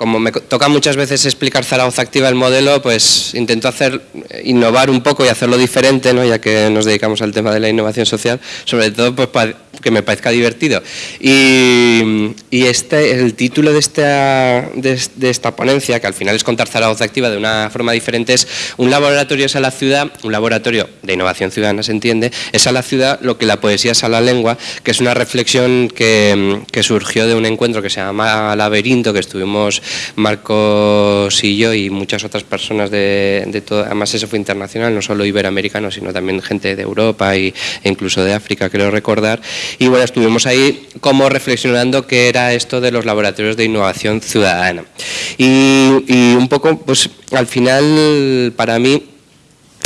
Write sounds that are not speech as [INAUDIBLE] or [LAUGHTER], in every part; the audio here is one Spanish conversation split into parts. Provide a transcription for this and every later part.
como me toca muchas veces explicar Zaragoza Activa el modelo, pues intento hacer, innovar un poco y hacerlo diferente, ¿no? ya que nos dedicamos al tema de la innovación social, sobre todo pues, para que me parezca divertido. Y, este, el título de esta, de, esta ponencia, que al final es contar Zaragoza Activa de una forma diferente, es un laboratorio es a la ciudad, un laboratorio de innovación ciudadana se entiende, es a la ciudad lo que la poesía es a la lengua, que es una reflexión que, que surgió de un encuentro que se llama Laberinto, que estuvimos Marcos y yo y muchas otras personas de, de todo, además eso fue internacional, no solo iberoamericano, sino también gente de Europa e incluso de África, creo recordar. Y bueno, estuvimos ahí como reflexionando qué era esto de los laboratorios de innovación ciudadana. Y, un poco, pues al final, para mí,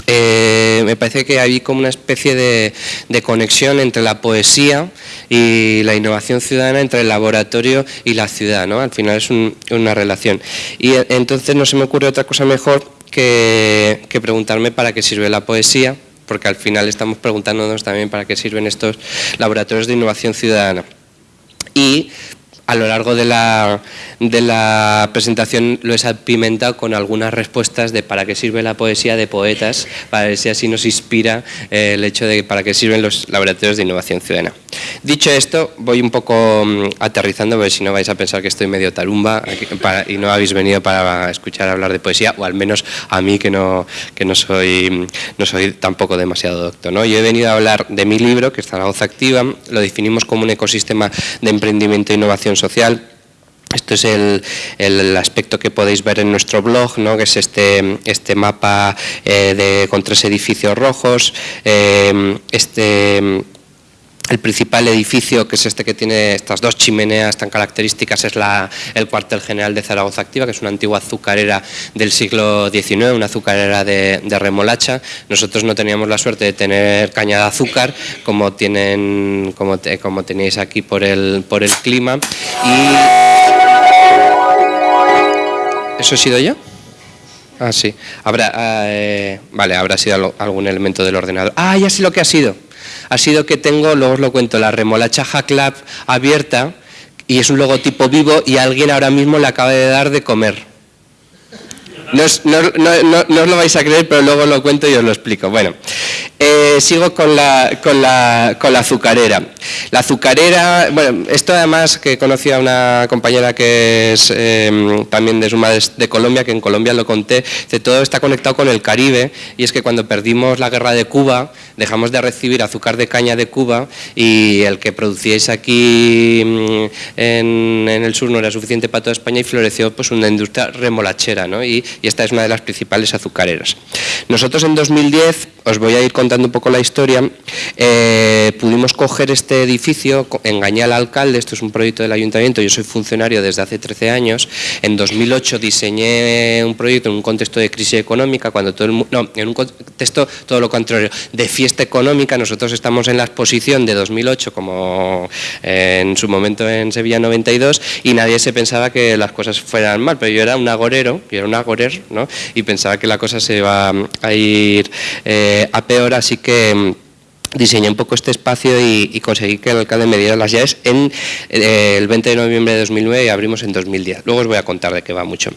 eh, me parece que hay como una especie de, conexión entre la poesía y la innovación ciudadana, entre el laboratorio y la ciudad, ¿no? Al final es una relación. Y entonces no se me ocurre otra cosa mejor que, que preguntarme para qué sirve la poesía, porque al final estamos preguntándonos también para qué sirven estos laboratorios de innovación ciudadana. Y a lo largo de la, de la presentación lo he salpimentado con algunas respuestas de para qué sirve la poesía de poetas, para ver si así nos inspira eh, el hecho de para qué sirven los laboratorios de innovación ciudadana. Dicho esto, voy un poco mm, aterrizando, porque si no vais a pensar que estoy medio tarumba y no habéis venido para escuchar hablar de poesía, o al menos a mí que no, que no, soy, no soy tampoco demasiado doctor. ¿no? Yo he venido a hablar de mi libro, que es Zaragoza Activa, lo definimos como un ecosistema de emprendimiento e innovación social, esto es el, aspecto que podéis ver en nuestro blog, ¿no? que es este, este mapa eh, de, con tres edificios rojos, eh, este el principal edificio, que es este que tiene estas dos chimeneas tan características, es el cuartel general de Zaragoza Activa, que es una antigua azucarera del siglo XIX, una azucarera de, remolacha. Nosotros no teníamos la suerte de tener caña de azúcar, como, tienen, como, tenéis aquí por el, por el clima. Y... ¿Eso ha sido yo? Ah, sí. Habrá, eh, vale, habrá sido algún elemento del ordenador. Ah, ya sé lo que ha sido ha sido que tengo, luego os lo cuento, la remolacha Club abierta y es un logotipo vivo y alguien ahora mismo le acaba de dar de comer. No os, lo vais a creer, pero luego lo cuento y os lo explico. Bueno, eh, sigo con la, con, la, con la azucarera. La azucarera, bueno, esto además que conocí a una compañera que es em, también de Suma de, Colombia, que en Colombia lo conté, que todo está conectado con el Caribe y es que cuando perdimos la guerra de Cuba dejamos de recibir azúcar de caña de Cuba y el que producíais aquí mm, en, el sur no era suficiente para toda España y floreció pues una industria remolachera ¿no? y, esta es una de las principales azucareras. Nosotros en 2010, os voy a ir contando un poco la historia, eh, pudimos coger este edificio, engañé al alcalde, esto es un proyecto del ayuntamiento, yo soy funcionario desde hace 13 años, en 2008 diseñé un proyecto en un contexto de crisis económica, cuando todo el mundo, no, en un contexto todo lo contrario, de fiesta económica, nosotros estamos en la exposición de 2008 como eh, en su momento en Sevilla 92 y nadie se pensaba que las cosas fueran mal, pero yo era un agorero, yo era un y pensaba que la cosa se iba a ir eh, a peor, así que diseñé un poco este espacio y, conseguí que el alcalde me diera las llaves en eh, el 20 de noviembre de 2009 y abrimos en 2010. Luego os voy a contar de qué va mucho.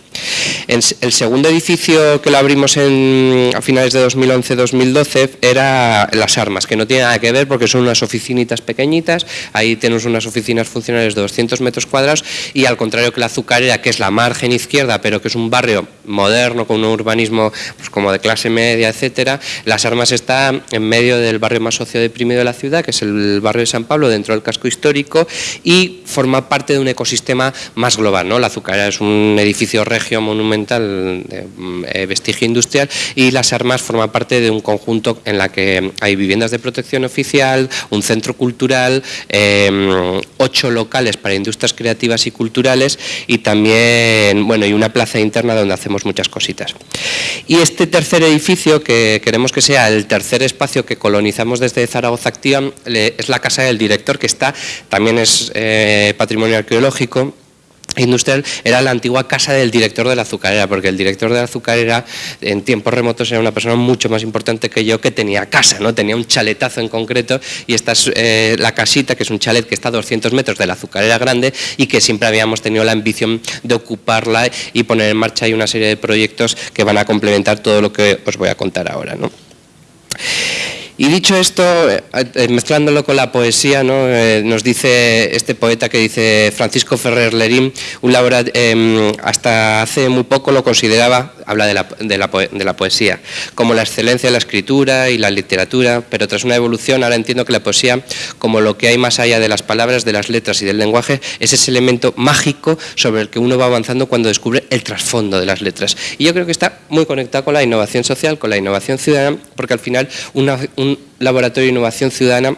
el segundo edificio que lo abrimos en, a finales de 2011-2012 era Las Armas, que no tiene nada que ver porque son unas oficinitas pequeñitas, ahí tenemos unas oficinas funcionales de 200 metros cuadrados y al contrario que la Azucarera, que es la margen izquierda, pero que es un barrio moderno con un urbanismo pues, como de clase media, etcétera, Las Armas está en medio del barrio más social deprimido de la ciudad, que es el barrio de San Pablo, dentro del casco histórico, y forma parte de un ecosistema más global. ¿no? La Azucarera es un edificio regio monumental de eh, vestigio industrial y Las Armas forma parte de un conjunto en la que hay viviendas de protección oficial, un centro cultural, em, ocho locales para industrias creativas y culturales y también, bueno, y una plaza interna donde hacemos muchas cositas. Y este tercer edificio, que queremos que sea el tercer espacio que colonizamos desde de Zaragoza Activa es la casa del director, que está, también es eh, patrimonio arqueológico, industrial era la antigua casa del director de la azucarera, porque el director de la azucarera en tiempos remotos era una persona mucho más importante que yo que tenía casa, ¿no? tenía un chaletazo en concreto y esta es eh, la casita, que es un chalet que está a 200 metros de la azucarera grande y que siempre habíamos tenido la ambición de ocuparla y poner en marcha ahí una serie de proyectos que van a complementar todo lo que os voy a contar ahora. ¿no? Y dicho esto, eh, eh, mezclándolo con la poesía, eh, nos dice este poeta que dice Francisco Ferrer Lerín, un em, hasta hace muy poco lo consideraba, habla de la, de, la, poesía, como la excelencia de la escritura y la literatura, pero tras una evolución ahora entiendo que la poesía, como lo que hay más allá de las palabras, de las letras y del lenguaje, es ese elemento mágico sobre el que uno va avanzando cuando descubre el trasfondo de las letras. Y yo creo que está muy conectado con la innovación social, con la innovación ciudadana, porque al final una, un laboratorio de innovación ciudadana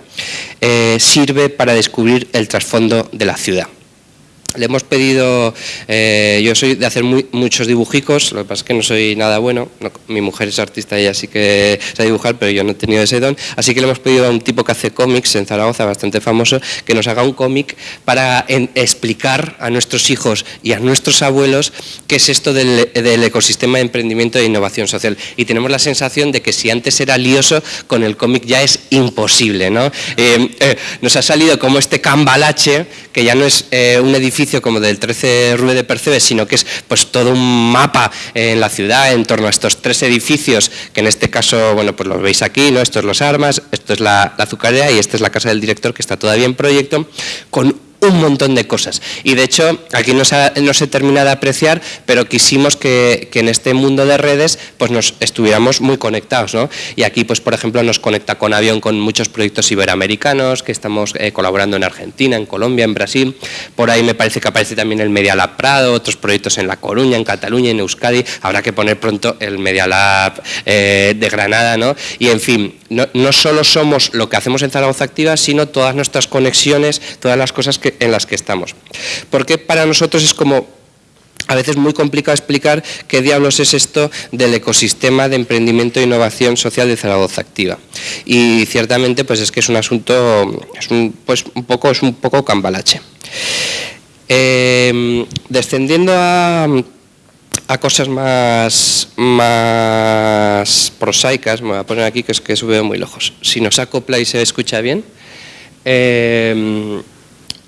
eh, sirve para descubrir el trasfondo de la ciudad. Le hemos pedido, eh, yo soy de hacer muchos dibujicos, lo que pasa es que no soy nada bueno, mi mujer es artista y así que sabe dibujar, pero yo no he tenido ese don, así que le hemos pedido a un tipo que hace cómics en Zaragoza, bastante famoso, que nos haga un cómic para explicar a nuestros hijos y a nuestros abuelos qué es esto del, ecosistema de emprendimiento e innovación social. Y tenemos la sensación de que si antes era lioso, con el cómic ya es imposible. ¿no? Eh, eh, nos ha salido como este cambalache, que ya no es un edificio como del 13 Rue de Percebes, sino que es pues todo un mapa en la ciudad en torno a estos tres edificios, que en este caso, bueno, pues lo veis aquí, ¿no? Esto es Los Armas, esto es la, la azucarera y esta es la casa del director que está todavía en proyecto, con un montón de cosas. Y de hecho, aquí no se, termina de apreciar, pero quisimos que, en este mundo de redes pues nos estuviéramos muy conectados. ¿no? Y aquí, pues por ejemplo, nos conecta con Avión con muchos proyectos iberoamericanos que estamos eh, colaborando en Argentina, en Colombia, en Brasil. Por ahí me parece que aparece también el Media Lab Prado, otros proyectos en La Coruña, en Cataluña, en Euskadi. Habrá que poner pronto el Media Lab eh, de Granada. ¿no? Y en fin, no, no solo somos lo que hacemos en Zaragoza Activa, sino todas nuestras conexiones, todas las cosas que en las que estamos. Porque para nosotros es como a veces muy complicado explicar qué diablos es esto del ecosistema de emprendimiento e innovación social de Zaragoza Activa. Y ciertamente pues es que es un asunto, es un, pues un poco, es un poco cambalache. Eh, descendiendo a, cosas más, más prosaicas, me voy a poner aquí que es que sube muy lejos. Si nos acopla y se escucha bien, eh,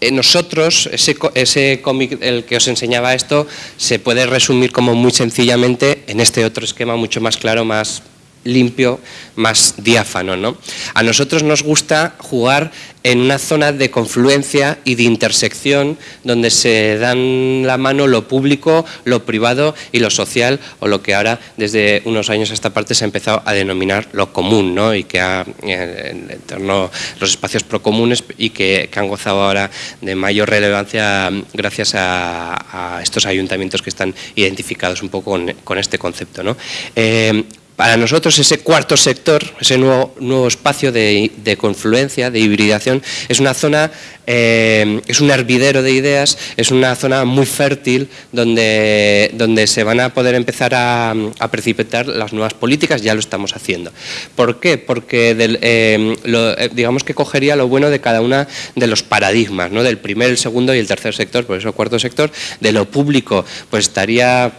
nosotros, ese, ese cómic el que os enseñaba esto, se puede resumir como muy sencillamente en este otro esquema mucho más claro, más limpio, más diáfano. ¿no? A nosotros nos gusta jugar en una zona de confluencia y de intersección donde se dan la mano lo público, lo privado y lo social, o lo que ahora desde unos años a esta parte se ha empezado a denominar lo común, ¿no? y que ha, en torno los espacios procomunes y que, han gozado ahora de mayor relevancia gracias a, estos ayuntamientos que están identificados un poco con, este concepto. ¿no? Eh, para nosotros ese cuarto sector, ese nuevo, nuevo espacio de, confluencia, de hibridación, es una zona, eh, es un hervidero de ideas, es una zona muy fértil donde, donde se van a poder empezar a, precipitar las nuevas políticas, ya lo estamos haciendo. ¿Por qué? Porque eh, eh, digamos que cogería lo bueno de cada una de los paradigmas, ¿no? del primer, el segundo y el tercer sector, por eso cuarto sector, de lo público, pues estaría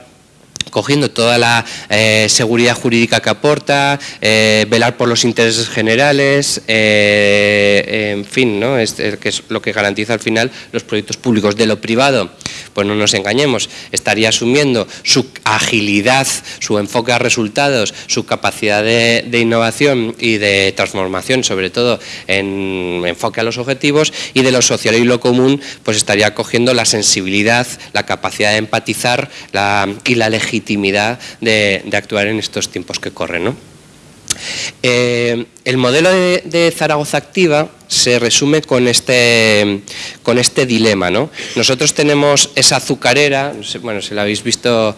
cogiendo toda la eh, seguridad jurídica que aporta, eh, velar por los intereses generales, eh, en fin, ¿no? Que es lo que garantiza al final los proyectos públicos. De lo privado, pues no nos engañemos, estaría asumiendo su agilidad, su enfoque a resultados, su capacidad de, innovación y de transformación, sobre todo en enfoque a los objetivos, y de lo social y lo común, pues estaría cogiendo la sensibilidad, la capacidad de empatizar y la legitimidad de, actuar en estos tiempos que corren. Eh, el modelo de, Zaragoza Activa se resume con este, con este dilema. ¿no? Nosotros tenemos esa azucarera, bueno, si la habéis visto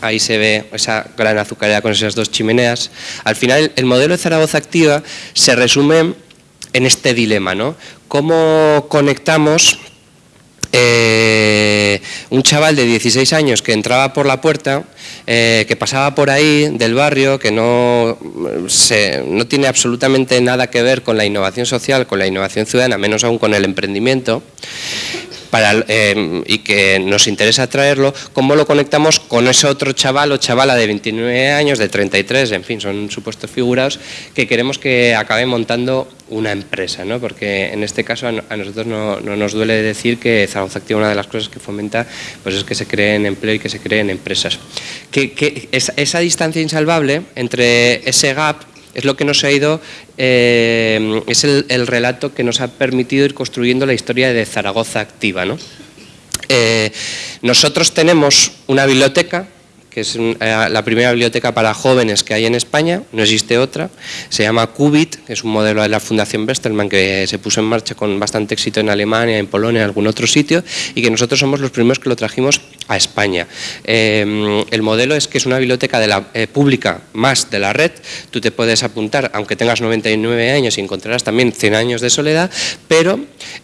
ahí se ve esa gran azucarera con esas dos chimeneas. Al final, el modelo de Zaragoza Activa se resume en este dilema, ¿no? ¿Cómo conectamos eh, un chaval de 16 años que entraba por la puerta, eh, que pasaba por ahí del barrio, que no, no tiene absolutamente nada que ver con la innovación social, con la innovación ciudadana, menos aún con el emprendimiento, para, eh, y que nos interesa traerlo, ¿cómo lo conectamos con ese otro chaval o chavala de 29 años, de 33, en fin, son supuestos figurados, que queremos que acabe montando una empresa, ¿no? porque en este caso a nosotros no, nos duele decir que Zaragoza Activa una de las cosas que fomenta pues es que se creen empleo y que se creen empresas. Que, esa, distancia insalvable entre ese gap es lo que nos ha ido, eh, es el, relato que nos ha permitido ir construyendo la historia de Zaragoza Activa. ¿no? Eh, nosotros tenemos una biblioteca que es eh, la primera biblioteca para jóvenes que hay en España, no existe otra, se llama Qubit, que es un modelo de la Fundación Westermann que se puso en marcha con bastante éxito en Alemania, en Polonia, en algún otro sitio, y que nosotros somos los primeros que lo trajimos a España. Em, el modelo es que es una biblioteca de la, eh, pública más de la red, tú te puedes apuntar, aunque tengas 99 años y encontrarás también 100 años de soledad, pero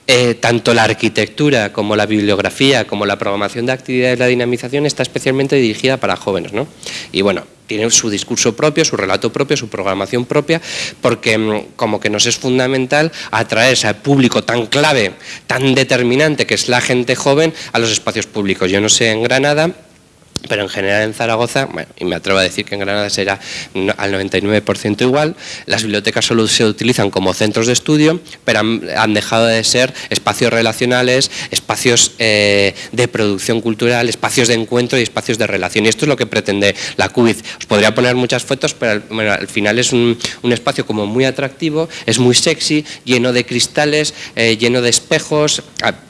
eh, tanto la arquitectura como la bibliografía, como la programación de actividades, la dinamización está especialmente dirigida para jóvenes. ¿no? Y bueno, tiene su discurso propio, su relato propio, su programación propia, porque mm, como que nos es fundamental atraer a ese público tan clave, tan determinante que es la gente joven a los espacios públicos. Yo no sé en Granada pero en general en Zaragoza, bueno, y me atrevo a decir que en Granada será al 99% igual, las bibliotecas solo se utilizan como centros de estudio, pero han, dejado de ser espacios relacionales, espacios eh, de producción cultural, espacios de encuentro y espacios de relación. Y esto es lo que pretende la CUBIZ. Os podría poner muchas fotos, pero al final es un, espacio como muy atractivo, es muy sexy, lleno de cristales, eh, lleno de espejos,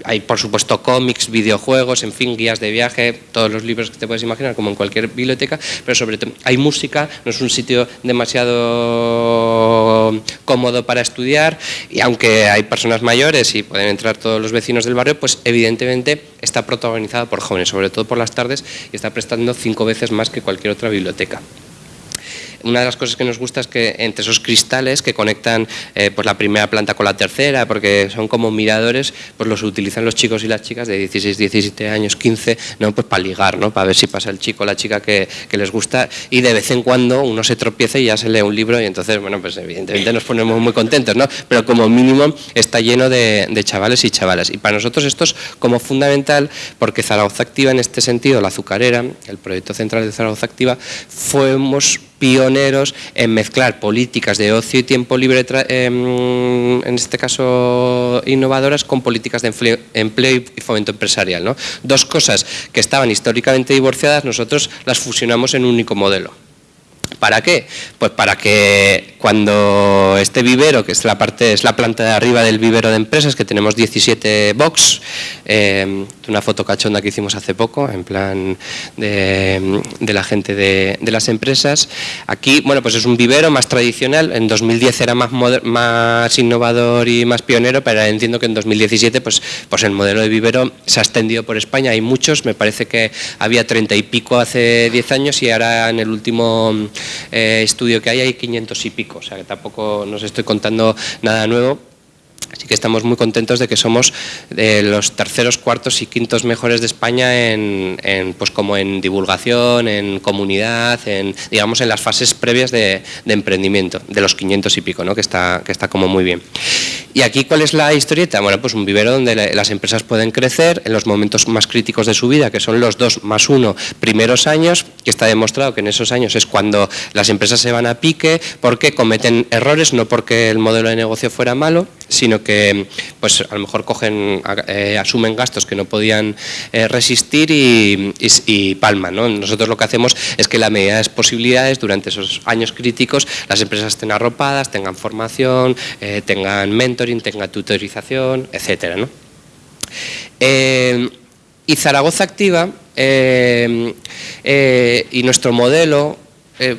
hay por supuesto cómics, videojuegos, en fin, guías de viaje, todos los libros que te puedes imaginar, como en cualquier biblioteca, pero sobre todo hay música, no es un sitio demasiado cómodo para estudiar y aunque hay personas mayores y pueden entrar todos los vecinos del barrio, pues evidentemente está protagonizado por jóvenes, sobre todo por las tardes y está prestando cinco veces más que cualquier otra biblioteca una de las cosas que nos gusta es que entre esos cristales que conectan eh, pues la primera planta con la tercera, porque son como miradores, pues los utilizan los chicos y las chicas de 16, 17 años, 15, ¿no? pues para ligar, ¿no? para ver si pasa el chico o la chica que, les gusta y de vez en cuando uno se tropieza y ya se lee un libro y entonces, bueno, pues evidentemente nos ponemos muy contentos, ¿no? pero como mínimo está lleno de, de chavales y chavalas. Y para nosotros esto es como fundamental porque Zaragoza Activa en este sentido, la azucarera, el proyecto central de Zaragoza Activa, fuimos pioneros en mezclar políticas de ocio y tiempo libre, em, en este caso innovadoras, con políticas de empleo, y fomento empresarial. ¿no? Dos cosas que estaban históricamente divorciadas, nosotros las fusionamos en un único modelo. ¿Para qué? Pues para que cuando este vivero, que es la parte, es la planta de arriba del vivero de empresas, que tenemos 17 box, eh, una foto cachonda que hicimos hace poco, en plan de, la gente de, las empresas. Aquí, bueno, pues es un vivero más tradicional, en 2010 era más, más innovador y más pionero, pero entiendo que en 2017 pues, pues el modelo de vivero se ha extendido por España, hay muchos, me parece que había 30 y pico hace 10 años y ahora en el último eh, estudio que hay hay 500 y pico, o sea que tampoco nos estoy contando nada nuevo. Así que estamos muy contentos de que somos de los terceros, cuartos y quintos mejores de España en, pues como en divulgación, en comunidad, en digamos en las fases previas de, emprendimiento, de los 500 y pico, ¿no? que, está, que está como muy bien. ¿Y aquí cuál es la historieta? Bueno, pues un vivero donde las empresas pueden crecer en los momentos más críticos de su vida, que son los dos más uno primeros años, que está demostrado que en esos años es cuando las empresas se van a pique, porque cometen errores, no porque el modelo de negocio fuera malo, sino que pues a lo mejor cogen, eh, asumen gastos que no podían eh, resistir y, palman. Nosotros lo que hacemos es que la medida de posibilidades durante esos años críticos las empresas estén arropadas, tengan formación, eh, tengan mentoring, tengan tutorización, etcétera. y Zaragoza Activa y nuestro modelo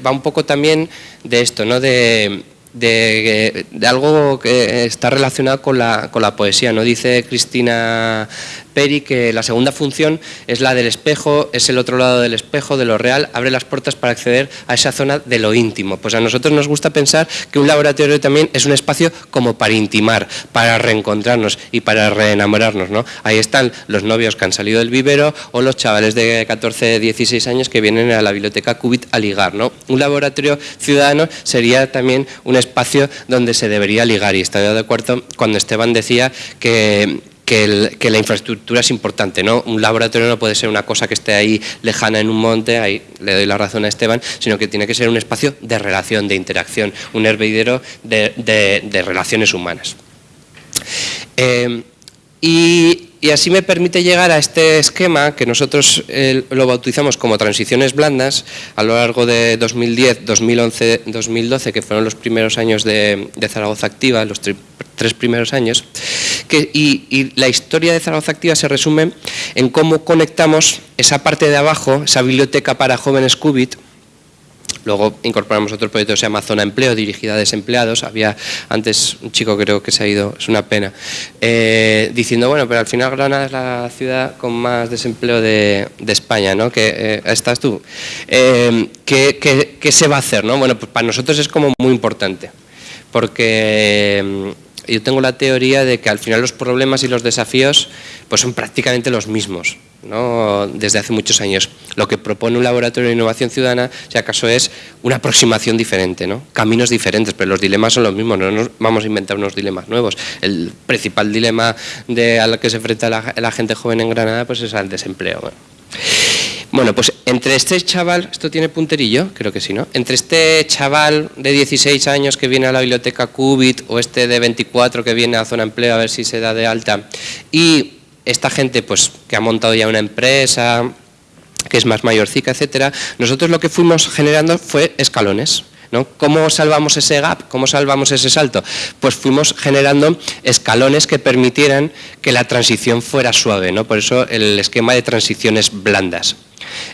va un poco también de esto, ¿no? de de, algo que está relacionado con la, con la poesía. ¿no? Dice Cristina Peri que la segunda función es la del espejo, es el otro lado del espejo, de lo real, abre las puertas para acceder a esa zona de lo íntimo. Pues a nosotros nos gusta pensar que un laboratorio también es un espacio como para intimar, para reencontrarnos y para reenamorarnos. ¿no? Ahí están los novios que han salido del vivero o los chavales de 14, 16 años que vienen a la biblioteca Cubit a ligar. ¿no? Un laboratorio ciudadano sería también un espacio donde se debería ligar y estoy de acuerdo cuando Esteban decía que que, la infraestructura es importante. ¿no? Un laboratorio no puede ser una cosa que esté ahí lejana en un monte, ahí le doy la razón a Esteban, sino que tiene que ser un espacio de relación, de interacción, un hervidero de, relaciones humanas. Eh, y, así me permite llegar a este esquema que nosotros eh, lo bautizamos como transiciones blandas a lo largo de 2010, 2011, 2012, que fueron los primeros años de, Zaragoza Activa, los tres primeros años. y, y, la historia de Zaragoza Activa se resume en cómo conectamos esa parte de abajo, esa biblioteca para jóvenes Qubit, Luego incorporamos otro proyecto que se llama Zona Empleo, dirigida a desempleados. Había antes un chico creo que se ha ido, es una pena, eh, diciendo, bueno, pero al final Granada es la ciudad con más desempleo de, España, ¿no? Que eh, estás tú. Eh, ¿qué, qué, se va a hacer? ¿no? Bueno, pues para nosotros es como muy importante, porque yo tengo la teoría de que al final los problemas y los desafíos pues son prácticamente los mismos ¿no? desde hace muchos años. Lo que propone un laboratorio de innovación ciudadana, si acaso, es una aproximación diferente, ¿no? caminos diferentes, pero los dilemas son los mismos, no nos vamos a inventar unos dilemas nuevos. El principal dilema de, al que se enfrenta la, gente joven en Granada pues es al desempleo. Bueno, pues entre este chaval, ¿esto tiene punterillo? Creo que sí, ¿no? Entre este chaval de 16 años que viene a la biblioteca Qubit o este de 24 que viene a Zona Empleo a ver si se da de alta y esta gente pues que ha montado ya una empresa, que es más mayorcica, etcétera, nosotros lo que fuimos generando fue escalones. ¿no? ¿Cómo salvamos ese gap? ¿Cómo salvamos ese salto? Pues fuimos generando escalones que permitieran que la transición fuera suave, ¿no? por eso el esquema de transiciones blandas.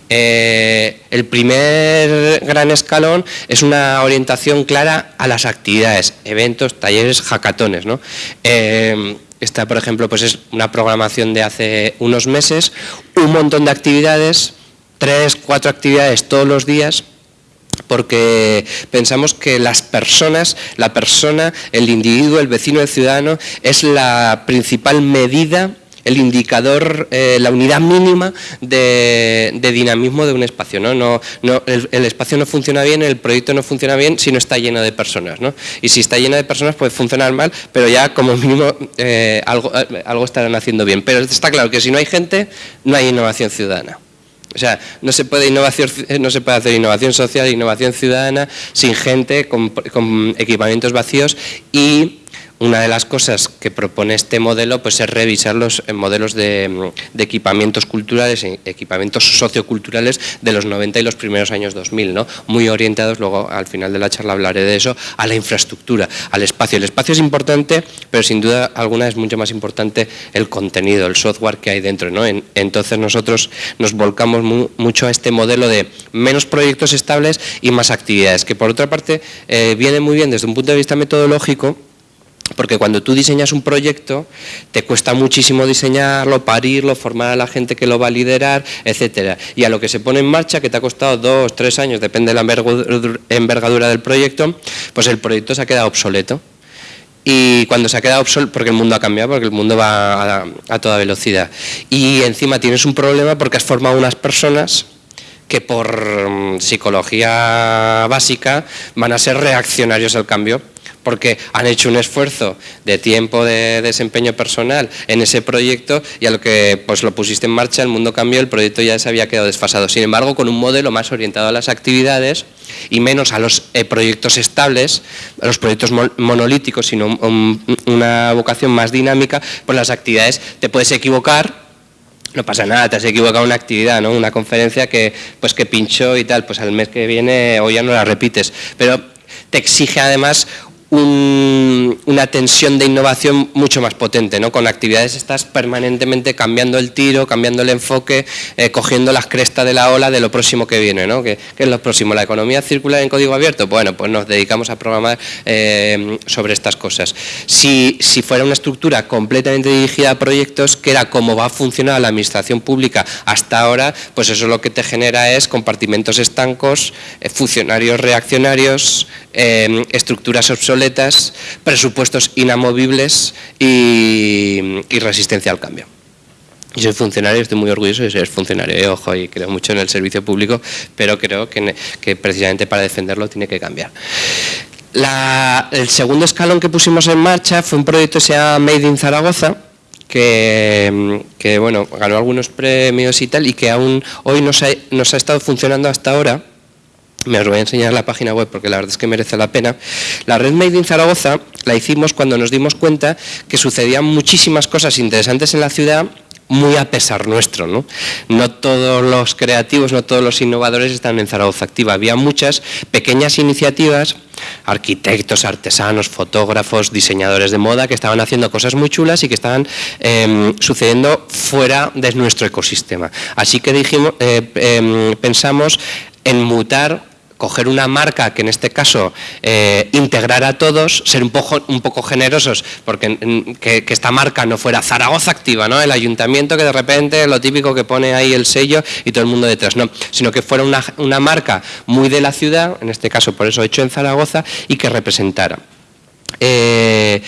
Eh, el primer gran escalón es una orientación clara a las actividades, eventos, talleres, hackatones. ¿no? Eh, esta, por ejemplo, pues es una programación de hace unos meses, un montón de actividades, tres, cuatro actividades todos los días, porque pensamos que las personas, la persona, el individuo, el vecino, el ciudadano, es la principal medida el indicador, eh, la unidad mínima de, dinamismo de un espacio. ¿no? No, el, espacio no funciona bien, el proyecto no funciona bien si no está lleno de personas. ¿no? Y si está lleno de personas puede funcionar mal, pero ya como mínimo eh, algo, eh, algo estarán haciendo bien. Pero está claro que si no hay gente, no hay innovación ciudadana. O sea, no se puede, innovación, no se puede hacer innovación social, innovación ciudadana sin gente, con equipamientos vacíos y una de las cosas que propone este modelo pues, es revisar los eh, modelos de, equipamientos culturales, e equipamientos socioculturales de los 90 y los primeros años 2000, ¿no? muy orientados, luego al final de la charla hablaré de eso, a la infraestructura, al espacio. El espacio es importante, pero sin duda alguna es mucho más importante el contenido, el software que hay dentro. ¿no? entonces nosotros nos volcamos mucho a este modelo de menos proyectos estables y más actividades, que por otra parte eh, viene muy bien desde un punto de vista metodológico, porque cuando tú diseñas un proyecto, te cuesta muchísimo diseñarlo, parirlo, formar a la gente que lo va a liderar, etcétera. Y a lo que se pone en marcha, que te ha costado dos, tres años, depende de la envergadura del proyecto, pues el proyecto se ha quedado obsoleto. Y cuando se ha quedado obsoleto, porque el mundo ha cambiado, porque el mundo va a, toda velocidad. Y encima tienes un problema porque has formado unas personas que por mm, psicología básica van a ser reaccionarios al cambio porque han hecho un esfuerzo de tiempo de desempeño personal en ese proyecto y a lo que pues lo pusiste en marcha, el mundo cambió, el proyecto ya se había quedado desfasado. Sin embargo, con un modelo más orientado a las actividades y menos a los eh, proyectos estables, a los proyectos monolíticos, sino una vocación más dinámica, pues las actividades te puedes equivocar, no pasa nada, te has equivocado una actividad, ¿no? Una conferencia que pues que pinchó y tal, pues al mes que viene o ya no la repites, pero te exige además una tensión de innovación mucho más potente, ¿no? Con actividades estás permanentemente cambiando el tiro, cambiando el enfoque, eh, cogiendo las crestas de la ola de lo próximo que viene, ¿no? ¿Qué, es lo próximo? ¿La economía circular en código abierto? Bueno, pues nos dedicamos a programar eh, sobre estas cosas. Si, si fuera una estructura completamente dirigida a proyectos, que era cómo va a funcionar la administración pública hasta ahora, pues eso lo que te genera es compartimentos estancos, eh, funcionarios reaccionarios, estructuras obsoletas, presupuestos inamovibles y, resistencia al cambio. Yo soy funcionario, estoy muy orgulloso de ser funcionario, eh, ojo, y creo mucho en el servicio público, pero creo que, precisamente para defenderlo tiene que cambiar. el segundo escalón que pusimos en marcha fue un proyecto que se llama Made in Zaragoza, que, que, bueno, ganó algunos premios y tal, y que aún hoy nos ha, nos ha estado funcionando hasta ahora, me os voy a enseñar la página web porque la verdad es que merece la pena. La red Made in Zaragoza la hicimos cuando nos dimos cuenta que sucedían muchísimas cosas interesantes en la ciudad muy a pesar nuestro. ¿no? no todos los creativos, no todos los innovadores están en Zaragoza Activa. Había muchas pequeñas iniciativas, arquitectos, artesanos, fotógrafos, diseñadores de moda que estaban haciendo cosas muy chulas y que estaban em, sucediendo fuera de nuestro ecosistema. Así que dijimos, eh, em, pensamos en mutar coger una marca que en este caso eh, integrar a todos, ser un poco, un poco generosos, porque que, esta marca no fuera Zaragoza Activa, ¿no? el ayuntamiento que de repente lo típico que pone ahí el sello y todo el mundo detrás, no, sino que fuera una, marca muy de la ciudad, en este caso por eso hecho en Zaragoza, y que representara. Eh,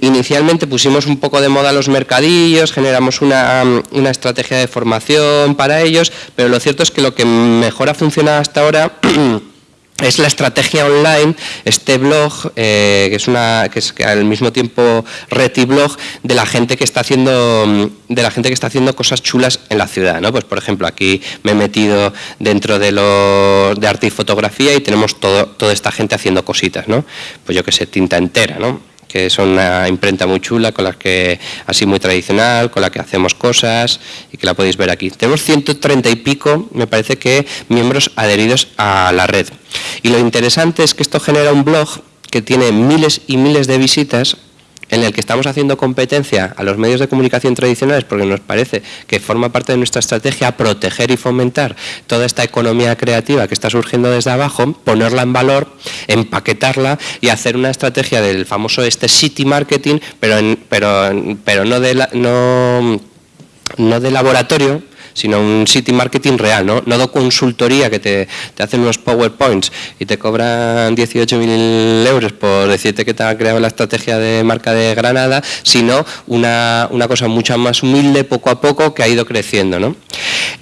Inicialmente pusimos un poco de moda los mercadillos, generamos una, estrategia de formación para ellos, pero lo cierto es que lo que mejor ha funcionado hasta ahora [CLEARS THROAT] es la estrategia online, este blog, eh, que es una que es al mismo tiempo retiblog de la gente que está haciendo de la gente que está haciendo cosas chulas en la ciudad, ¿no? Pues por ejemplo, aquí me he metido dentro de los de arte y fotografía y tenemos todo, toda esta gente haciendo cositas, ¿no? Pues yo que sé, tinta entera, ¿no? Que son una imprenta muy chula, con la que, así muy tradicional, con la que hacemos cosas y que la podéis ver aquí. Tenemos 130 y pico, me parece que, miembros adheridos a la red. Y lo interesante es que esto genera un blog que tiene miles y miles de visitas en el que estamos haciendo competencia a los medios de comunicación tradicionales porque nos parece que forma parte de nuestra estrategia proteger y fomentar toda esta economía creativa que está surgiendo desde abajo, ponerla en valor, empaquetarla y hacer una estrategia del famoso este city marketing, pero, pero, pero no, de no, no de laboratorio, sino un city marketing real, ¿no? No de consultoría que te, hacen unos PowerPoints y te cobran 18.000 euros por decirte que te ha creado la estrategia de marca de Granada, sino una, cosa mucho más humilde, poco a poco, que ha ido creciendo, ¿no?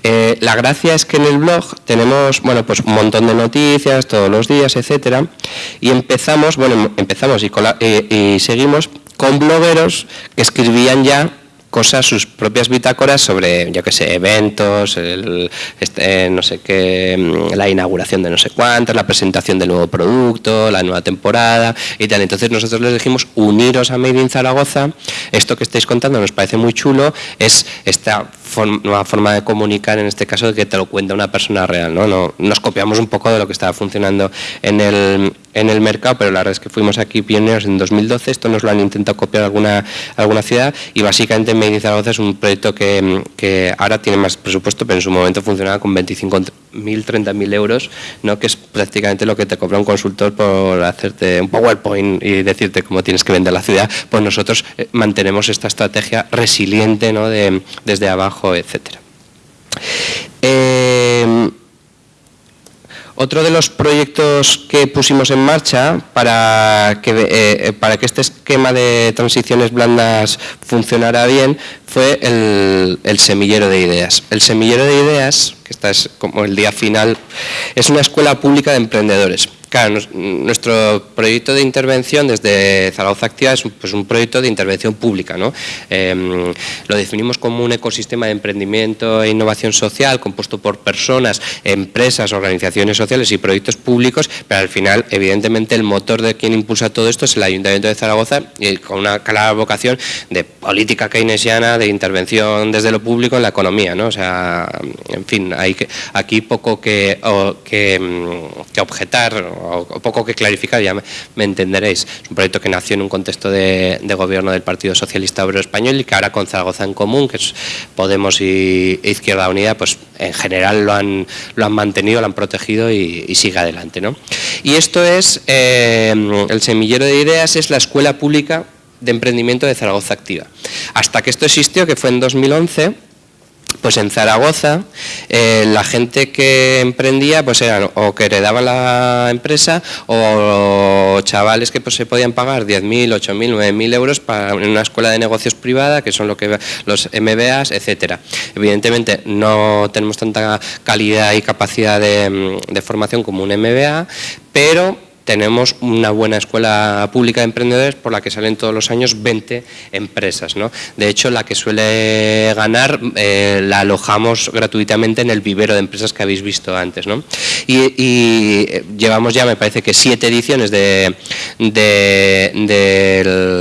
Eh, la gracia es que en el blog tenemos, bueno, pues un montón de noticias todos los días, etcétera, y empezamos, bueno, empezamos y, y seguimos con blogueros que escribían ya cosas, sus propias bitácoras sobre, yo qué sé, eventos, este, no sé qué, mm, la inauguración de no sé cuántas, la presentación del nuevo producto, la nueva temporada y tal. Entonces nosotros les dijimos uniros a Made in Zaragoza. Esto que estáis contando nos parece muy chulo, es esta nueva forma de comunicar, en este caso, de que te lo cuenta una persona real. ¿no? no nos copiamos un poco de lo que estaba funcionando en el, en el mercado, pero la verdad es que fuimos aquí pioneros en 2012, esto nos lo han intentado copiar alguna, alguna ciudad y básicamente Made Zaragoza es un proyecto que, que ahora tiene más presupuesto, pero en su momento funcionaba con 25.000, 30.000 euros, ¿no? que es prácticamente lo que te cobra un consultor por hacerte un PowerPoint y decirte cómo tienes que vender la ciudad, pues nosotros eh, mantenemos esta estrategia resiliente ¿no? de, desde abajo, etcétera. Eh, otro de los proyectos que pusimos en marcha para que, eh, eh, para que este esquema de transiciones blandas funcionara bien fue el, el, semillero de ideas. El semillero de ideas, que esta es como el día final, es una escuela pública de emprendedores. Claro, nuestro proyecto de intervención desde Zaragoza Activa es pues, un proyecto de intervención pública. ¿no? Em, lo definimos como un ecosistema de emprendimiento e innovación social compuesto por personas, empresas, organizaciones sociales y proyectos públicos, pero al final, evidentemente, el motor de quien impulsa todo esto es el Ayuntamiento de Zaragoza y con una clara vocación de política keynesiana, de intervención desde lo público en la economía. ¿no? O sea, en fin, hay que, aquí poco que, que, que objetar o, poco que clarificar, ya me, entenderéis. Es un proyecto que nació en un contexto de, gobierno del Partido Socialista Obrero Español y que ahora con Zaragoza en Común, que es Podemos y Izquierda Unida, pues en general lo han, lo han mantenido, lo han protegido y, sigue adelante. ¿no? Y esto es, eh, el semillero de ideas es la escuela pública de emprendimiento de Zaragoza Activa. Hasta que esto existió, que fue en 2011, pues en Zaragoza eh, la gente que emprendía pues eran o que heredaban la empresa o chavales que pues, se podían pagar 10.000, 8.000, 9.000 euros para una escuela de negocios privada que son lo que los MBAs, etcétera. Evidentemente no tenemos tanta calidad y capacidad de, de formación como un MBA, pero tenemos una buena escuela pública de emprendedores por la que salen todos los años 20 empresas. ¿no? De hecho, la que suele ganar eh, la alojamos gratuitamente en el vivero de empresas que habéis visto antes. ¿no? Y, eh, llevamos ya, me parece que siete ediciones del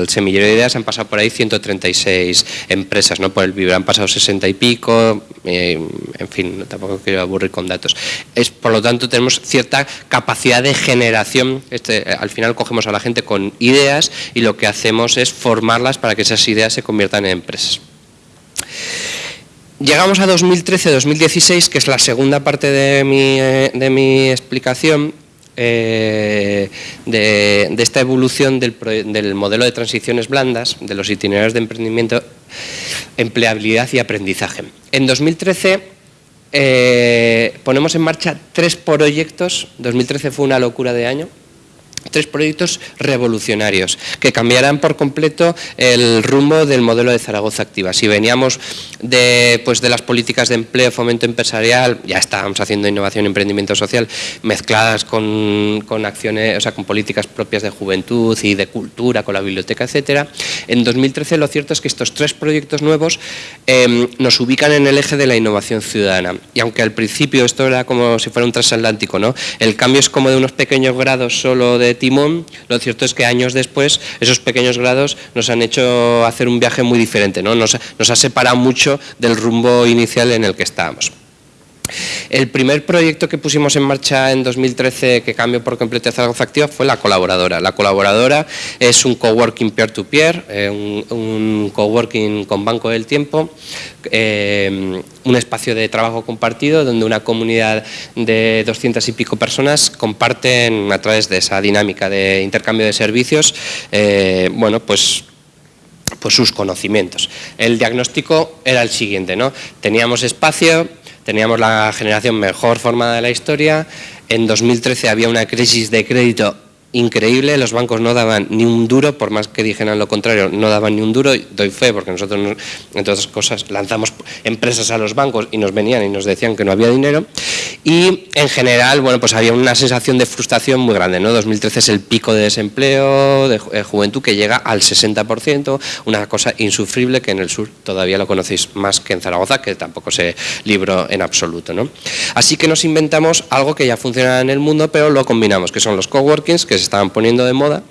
semillero de ideas, han pasado por ahí 136 empresas, ¿no? por el vivero han pasado 60 y pico, eh, en fin, tampoco quiero aburrir con datos. Es, por lo tanto, tenemos cierta capacidad de generación este, al final cogemos a la gente con ideas y lo que hacemos es formarlas para que esas ideas se conviertan en empresas. Llegamos a 2013-2016, que es la segunda parte de mi, eh, explicación, eh, de, esta evolución del, del, modelo de transiciones blandas, de los itinerarios de emprendimiento, empleabilidad y aprendizaje. En 2013 eh, ponemos en marcha tres proyectos, 2013 fue una locura de año, tres proyectos revolucionarios que cambiarán por completo el rumbo del modelo de Zaragoza Activa. Si veníamos de, pues, de las políticas de empleo, fomento empresarial, ya estábamos haciendo innovación y emprendimiento social mezcladas con, acciones, o sea, con políticas propias de juventud y de cultura, con la biblioteca, etcétera. En 2013 lo cierto es que estos tres proyectos nuevos em, nos ubican en el eje de la innovación ciudadana. Y aunque al principio esto era como si fuera un transatlántico, ¿no? El cambio es como de unos pequeños grados solo de timón, lo cierto es que años después esos pequeños grados nos han hecho hacer un viaje muy diferente, ¿no? nos, nos ha separado mucho del rumbo inicial en el que estábamos. El primer proyecto que pusimos en marcha en 2013 que cambió por completo Zaragoza Activa fue la colaboradora. La colaboradora es un coworking peer-to-peer, eh, un, coworking con banco del tiempo, eh, un espacio de trabajo compartido donde una comunidad de 200 y pico personas comparten a través de esa dinámica de intercambio de servicios, eh, bueno, pues pues sus conocimientos. El diagnóstico era el siguiente, ¿no? Teníamos espacio, teníamos la generación mejor formada de la historia, en 2013 había una crisis de crédito increíble, los bancos no daban ni un duro, por más que dijeran lo contrario, no daban ni un duro, doy fe porque nosotros, entre otras cosas, lanzamos empresas a los bancos y nos venían y nos decían que no había dinero y en general, bueno, pues había una sensación de frustración muy grande, ¿no? 2013 es el pico de desempleo, de eh, juventud que llega al 60%, una cosa insufrible que en el sur todavía lo conocéis más que en Zaragoza, que tampoco se libró en absoluto, ¿no? Así que nos inventamos algo que ya funciona en el mundo, pero lo combinamos, que son los coworkings, que se estaban poniendo de moda,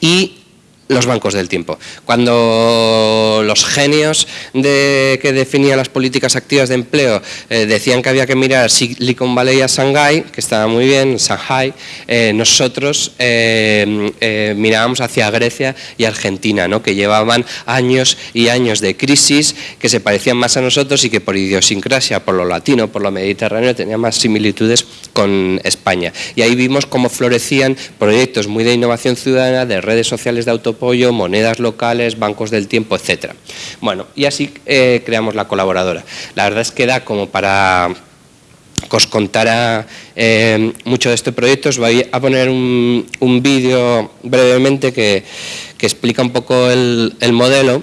y los bancos del tiempo. Cuando los genios que definían las políticas activas de empleo eh, decían que había que mirar Silicon Valley a Shanghai, que estaba muy bien, Shanghai, eh, nosotros eh, mirábamos hacia Grecia y Argentina, ¿no? que llevaban años y años de crisis, que se parecían más a nosotros y que por idiosincrasia, por lo latino, por lo mediterráneo, tenían más similitudes con España. Y ahí vimos cómo florecían proyectos muy de innovación ciudadana, de redes sociales de auto monedas locales, bancos del tiempo, etcétera. Bueno, y así eh, creamos la colaboradora. La verdad es que da como para que os contara eh, mucho de este proyecto, os voy a poner un, vídeo brevemente que, explica un poco el, modelo.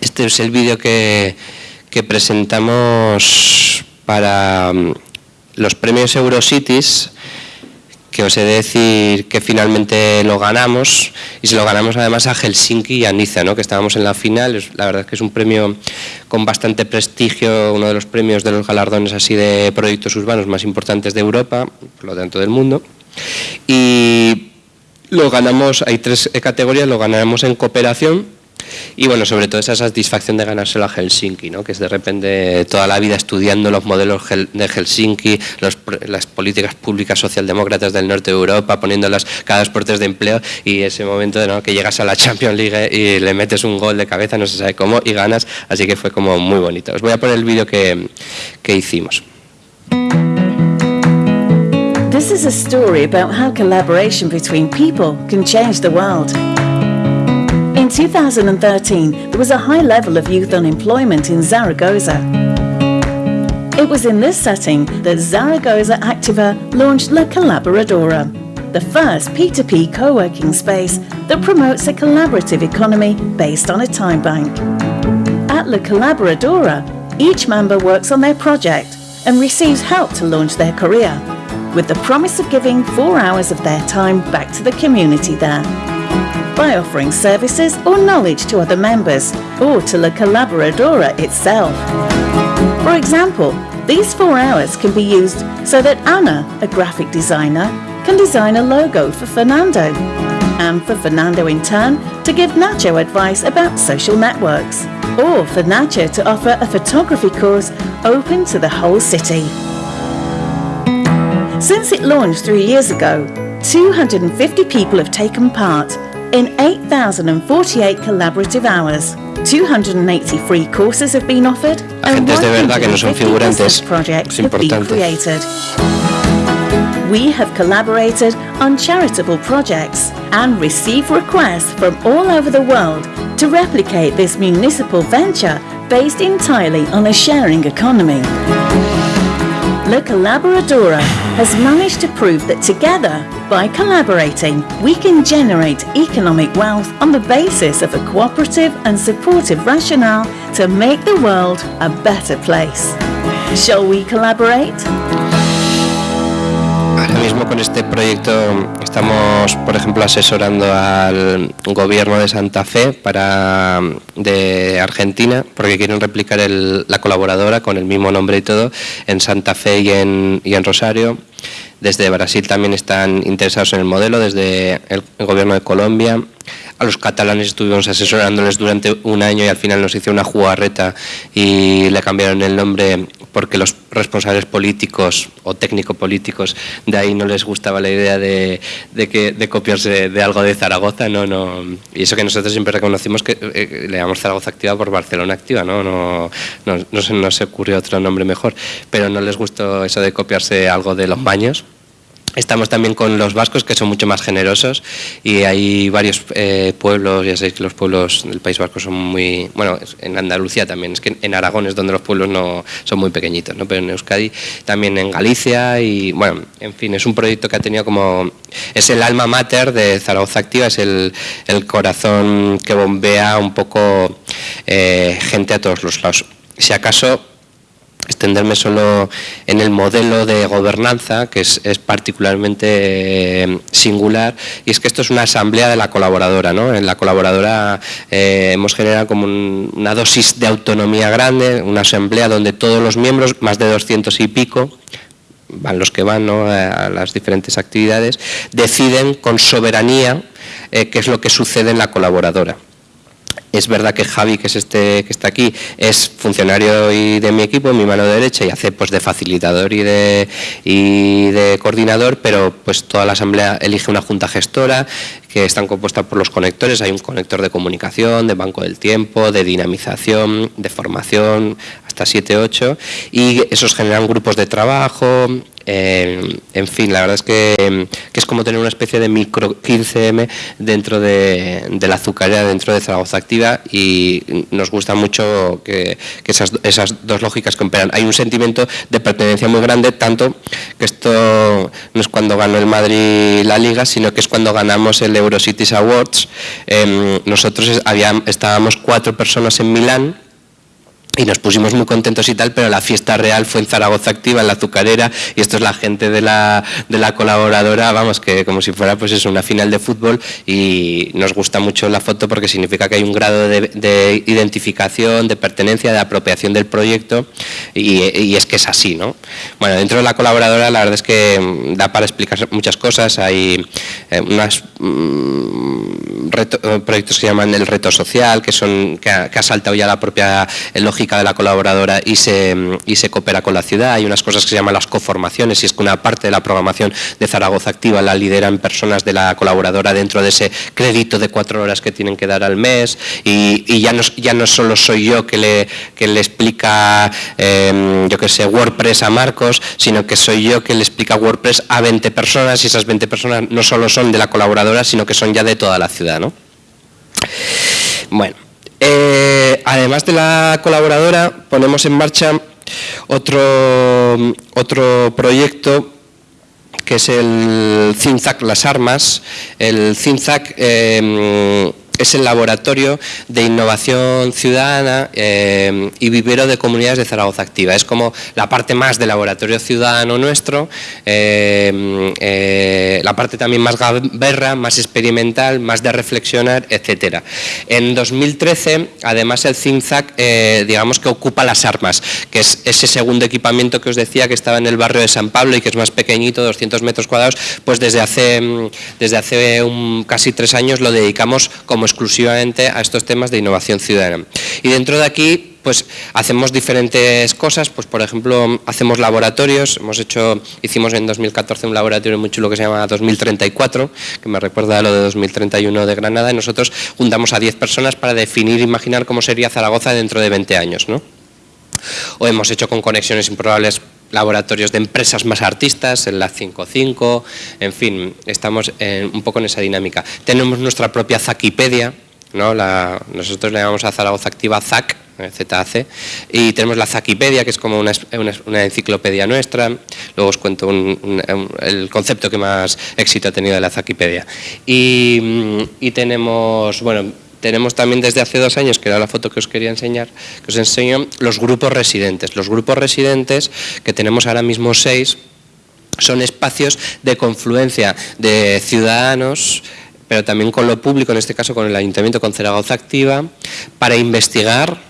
Este es el vídeo que, que presentamos para mm, los premios Eurocities que os he de decir que finalmente lo ganamos y se lo ganamos además a Helsinki y a Niza, ¿no? que estábamos en la final, la verdad es que es un premio con bastante prestigio, uno de los premios de los galardones así de proyectos urbanos más importantes de Europa, por lo tanto del mundo, y lo ganamos, hay tres categorías, lo ganamos en cooperación, y bueno, sobre todo esa satisfacción de ganárselo a Helsinki, ¿no? que es de repente toda la vida estudiando los modelos de Helsinki, las políticas públicas socialdemócratas del norte de Europa, poniéndolas cada dos puertas de empleo y ese momento de que llegas a la Champions League y le metes un gol de cabeza, no se sabe cómo, y ganas, así que fue como muy bonito. Os voy a poner el vídeo que, que hicimos. This is a story about how collaboration between people can change the world. In 2013, there was a high level of youth unemployment in Zaragoza. It was in this setting that Zaragoza Activa launched La Colaboradora, the first P2P co-working space that promotes a collaborative economy based on a time bank. At La Colaboradora, each member works on their project and receives help to launch their career. with the promise of giving four hours of their time back to the community there by offering services or knowledge to other members or to La Colaboradora itself. For example, these four hours can be used so that Anna, a graphic designer, can design a logo for Fernando, and for Fernando in turn to give Nacho advice about social networks, or for Nacho to offer a photography course open to the whole city. Since it launched three years ago, 250 people have taken part in 8,048 collaborative hours. 280 free courses have been offered and Agentes de verdad que no son 150 figurantes. projects Es have been importante. created. We have collaborated on charitable projects and receive requests from all over the world to replicate this municipal venture based entirely on a sharing economy. La Colaboradora has managed to prove that together, by collaborating, we can generate economic wealth on the basis of a cooperative and supportive rationale to make the world a better place. Shall we collaborate? Ahora mismo con este proyecto estamos, por ejemplo, asesorando al gobierno de Santa Fe para de Argentina, porque quieren replicar el- la colaboradora con el mismo nombre y todo en Santa Fe y en, y en Rosario. Desde Brasil también están interesados en el modelo, desde el, gobierno de Colombia. A los catalanes estuvimos asesorándoles durante un año y al final nos hicieron una jugarreta y le cambiaron el nombre porque los responsables políticos o técnico-políticos de ahí no les gustaba la idea de, de que, de copiarse de algo de Zaragoza. No, no. Y eso que nosotros siempre reconocimos que eh, le llamamos Zaragoza Activa por Barcelona Activa, ¿no? No, no, no, se, no se ocurrió otro nombre mejor, pero no les gustó eso de copiarse algo de los baños. Estamos también con los vascos, que son mucho más generosos, y hay varios eh, pueblos, ya sabéis que los pueblos del País Vasco son muy... Bueno, en Andalucía también, es que en Aragón es donde los pueblos no son muy pequeñitos, ¿no? pero en Euskadi, también en Galicia, y bueno, en fin, es un proyecto que ha tenido como... Es el alma mater de Zaragoza Activa, es el, el corazón que bombea un poco eh, gente a todos los lados. Si acaso extenderme solo en el modelo de gobernanza, que es, particularmente eh, singular, y es que esto es una asamblea de la colaboradora. ¿no? En la colaboradora eh, hemos generado como un- una dosis de autonomía grande, una asamblea donde todos los miembros, más de 200 y pico, van los que van ¿no? a las diferentes actividades, deciden con soberanía eh, qué es lo que sucede en la colaboradora. Es verdad que Javi, que es este que está aquí, es funcionario y de mi equipo, mi mano derecha, y hace pues de facilitador y de, y de coordinador, pero pues toda la asamblea elige una junta gestora que están compuestas por los conectores. Hay un conector de comunicación, de banco del tiempo, de dinamización, de formación, hasta 7, 8, y esos generan grupos de trabajo. Eh, en fin, la verdad es que, es como tener una especie de micro 15M dentro de, la azucarera, dentro de Zaragoza Activa y nos gusta mucho que, esas, dos lógicas comparan. Hay un sentimiento de pertenencia muy grande, tanto que esto no es cuando ganó el Madrid la Liga, sino que es cuando ganamos el Eurocities Awards. Em, nosotros había- estábamos cuatro personas en Milán y nos pusimos muy contentos y tal, pero la fiesta real fue en Zaragoza Activa, en la azucarera, y esto es la gente de la, de la colaboradora, vamos, que como si fuera pues es una final de fútbol y nos gusta mucho la foto porque significa que hay un grado de, de identificación, de pertenencia, de apropiación del proyecto y, es que es así, ¿no? Bueno, dentro de la colaboradora la verdad es que mm, da para explicar muchas cosas, hay eh, unas mm, proyectos que se llaman el reto social, que son que ha, saltado ya la propia eh, de la colaboradora y se, mm, y se coopera con la ciudad. Hay unas cosas que se llaman las coformaciones y es que una parte de la programación de Zaragoza Activa la lideran personas de la colaboradora dentro de ese crédito de cuatro horas que tienen que dar al mes y, y ya, no, ya no solo soy yo que le, que le explica, eh, yo que sé, WordPress a Marcos, sino que soy yo que le explica WordPress a 20 personas y esas 20 personas no solo son de la colaboradora, sino que son ya de toda la ciudad, ¿no? Bueno, eh, además de la colaboradora, ponemos en marcha otro, otro proyecto que es el CINZAC Las Armas. El CINZAC eh, es el laboratorio de innovación ciudadana eh, y vivero de comunidades de Zaragoza Activa. Es como la parte más del laboratorio ciudadano nuestro, eh, eh, la parte también más gaberra, más experimental, más de reflexionar, etcétera. En 2013, además el CINZAC, digamos que ocupa las armas, que es ese segundo equipamiento que os decía que estaba en el barrio de San Pablo y que es más pequeñito, 200 metros cuadrados, pues desde hace, desde hace un, casi tres años lo dedicamos como exclusivamente a estos temas de innovación ciudadana. Y dentro de aquí pues hacemos diferentes cosas, pues por ejemplo hacemos laboratorios, hemos hecho, hicimos en 2014 un laboratorio muy chulo que se llama 2034, que me recuerda a lo de 2031 de Granada, y nosotros juntamos a 10 personas para definir, imaginar cómo sería Zaragoza dentro de 20 años, ¿no? O hemos hecho con conexiones improbables laboratorios de empresas más artistas, en la 55, en fin, estamos un poco en esa dinámica. Tenemos nuestra propia Zakipedia, ¿no? nosotros le llamamos a Zaragoza Activa ZAC, eh, ZAC, y tenemos la Zakipedia, que es como una, enciclopedia nuestra, luego os cuento el concepto que más éxito ha tenido de la Zakipedia. Y, y tenemos, bueno, tenemos también desde hace dos años, que era la foto que os quería enseñar, que os enseño los grupos residentes. Los grupos residentes, que tenemos ahora mismo seis, son espacios de confluencia de ciudadanos, pero también con lo público, en este caso con el Ayuntamiento, con Zaragoza Activa, para investigar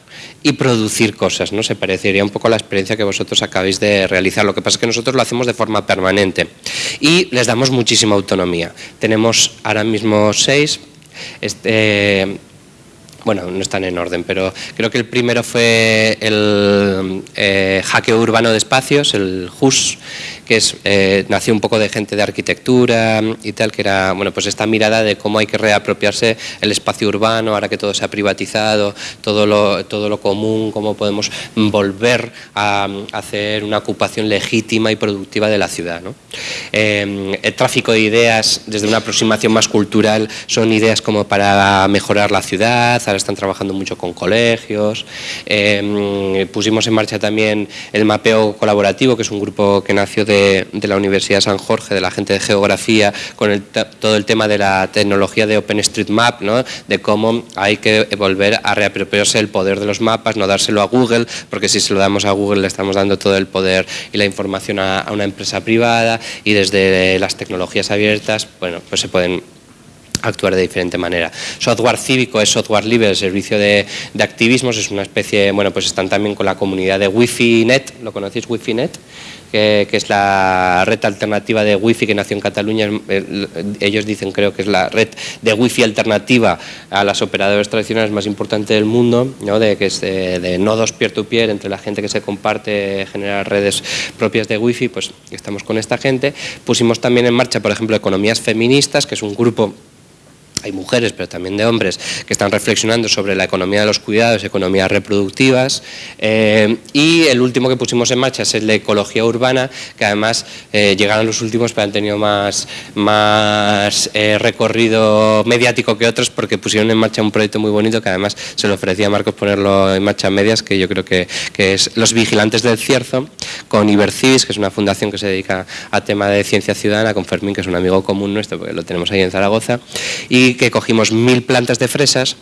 y producir cosas, ¿no? Se parecería un poco a la experiencia que vosotros acabáis de realizar. Lo que pasa es que nosotros lo hacemos de forma permanente y les damos muchísima autonomía. Tenemos ahora mismo seis, este, bueno, no están en orden, pero creo que el primero fue el eh, hackeo urbano de espacios, el HUS, que es, eh, nació un poco de gente de arquitectura y tal, que era bueno, pues esta mirada de cómo hay que reapropiarse el espacio urbano, ahora que todo se ha privatizado, todo lo, todo lo común, cómo podemos volver a, hacer una ocupación legítima y productiva de la ciudad. Eh, el tráfico de ideas, desde una aproximación más cultural, son ideas como para mejorar la ciudad, ahora están trabajando mucho con colegios, eh, pusimos en marcha también el mapeo colaborativo, que es un grupo que nació de de, la Universidad de San Jorge, de la gente de geografía, con todo el tema de la tecnología de OpenStreetMap, de cómo hay que volver a reapropiarse el poder de los mapas, no dárselo a Google, porque si se lo damos a Google le estamos dando todo el poder y la información a, una empresa privada y desde las tecnologías abiertas, bueno, pues se pueden actuar de diferente manera. Software cívico es software libre, el servicio de, de, activismos, es una especie, bueno, pues están también con la comunidad de Wi-Fi Net, ¿lo conocéis Wi-Fi Net? Que, es la red alternativa de Wi-Fi que nació en Cataluña. Ellos dicen, creo que es la red de Wi-Fi alternativa a las operadoras tradicionales más importante del mundo, ¿no? de, que es de, nodos peer-to-peer entre la gente que se comparte, generar redes propias de Wi-Fi, pues estamos con esta gente. Pusimos también en marcha, por ejemplo, Economías Feministas, que es un grupo hay mujeres, pero también de hombres, que están reflexionando sobre la economía de los cuidados, economías reproductivas. Eh, y el último que pusimos en marcha es el de ecología urbana, que además eh, llegaron los últimos, pero han tenido más, más eh, recorrido mediático que otros, porque pusieron en marcha un proyecto muy bonito, que además se lo ofrecía a Marcos ponerlo en marcha en medias, que yo creo que, que es Los Vigilantes del Cierzo, con Ibercivis, que es una fundación que se dedica a tema de ciencia ciudadana, con Fermín, que es un amigo común nuestro, porque lo tenemos ahí en Zaragoza, y que cogimos mil plantas de fresas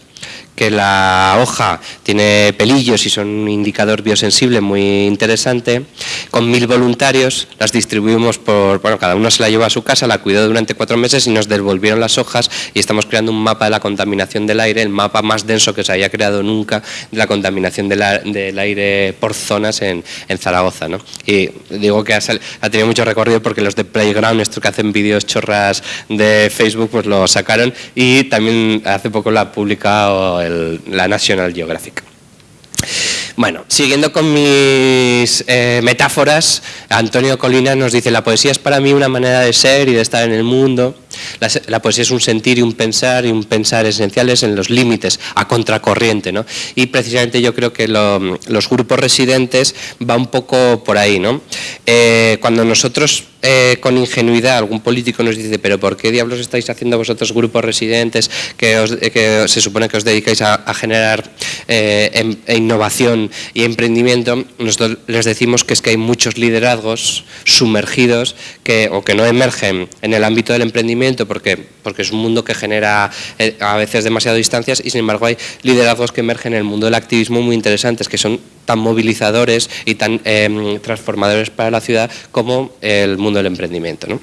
que la hoja tiene pelillos y son un indicador biosensible muy interesante. Con mil voluntarios las distribuimos por, bueno, cada uno se la llevó a su casa, la cuidó durante cuatro meses y nos devolvieron las hojas y estamos creando un mapa de la contaminación del aire, el mapa más denso que se haya creado nunca de la contaminación del aire por zonas en, Zaragoza. ¿no? Y digo que ha, ha, tenido mucho recorrido porque los de Playground, estos que hacen vídeos chorras de Facebook, pues lo sacaron y también hace poco la ha publicado la National Geographic. Bueno, siguiendo con mis eh, metáforas, Antonio Colina nos dice, la poesía es para mí una manera de ser y de estar en el mundo. La, poesía es un sentir y un pensar, y un pensar esenciales en los límites, a contracorriente. ¿no? Y precisamente yo creo que los grupos residentes va un poco por ahí. ¿no? Eh, cuando nosotros eh, con ingenuidad algún político nos dice, pero ¿por qué diablos estáis haciendo vosotros grupos residentes que, eh, se supone que os dedicáis a, generar eh, em, e innovación y emprendimiento? Nosotros les decimos que es que hay muchos liderazgos sumergidos que, o que no emergen en el ámbito del emprendimiento porque, porque es un mundo que genera eh, a veces demasiado distancias y sin embargo hay liderazgos que emergen en el mundo del activismo muy interesantes, que son tan movilizadores y tan em, transformadores para la ciudad como el mundo del emprendimiento.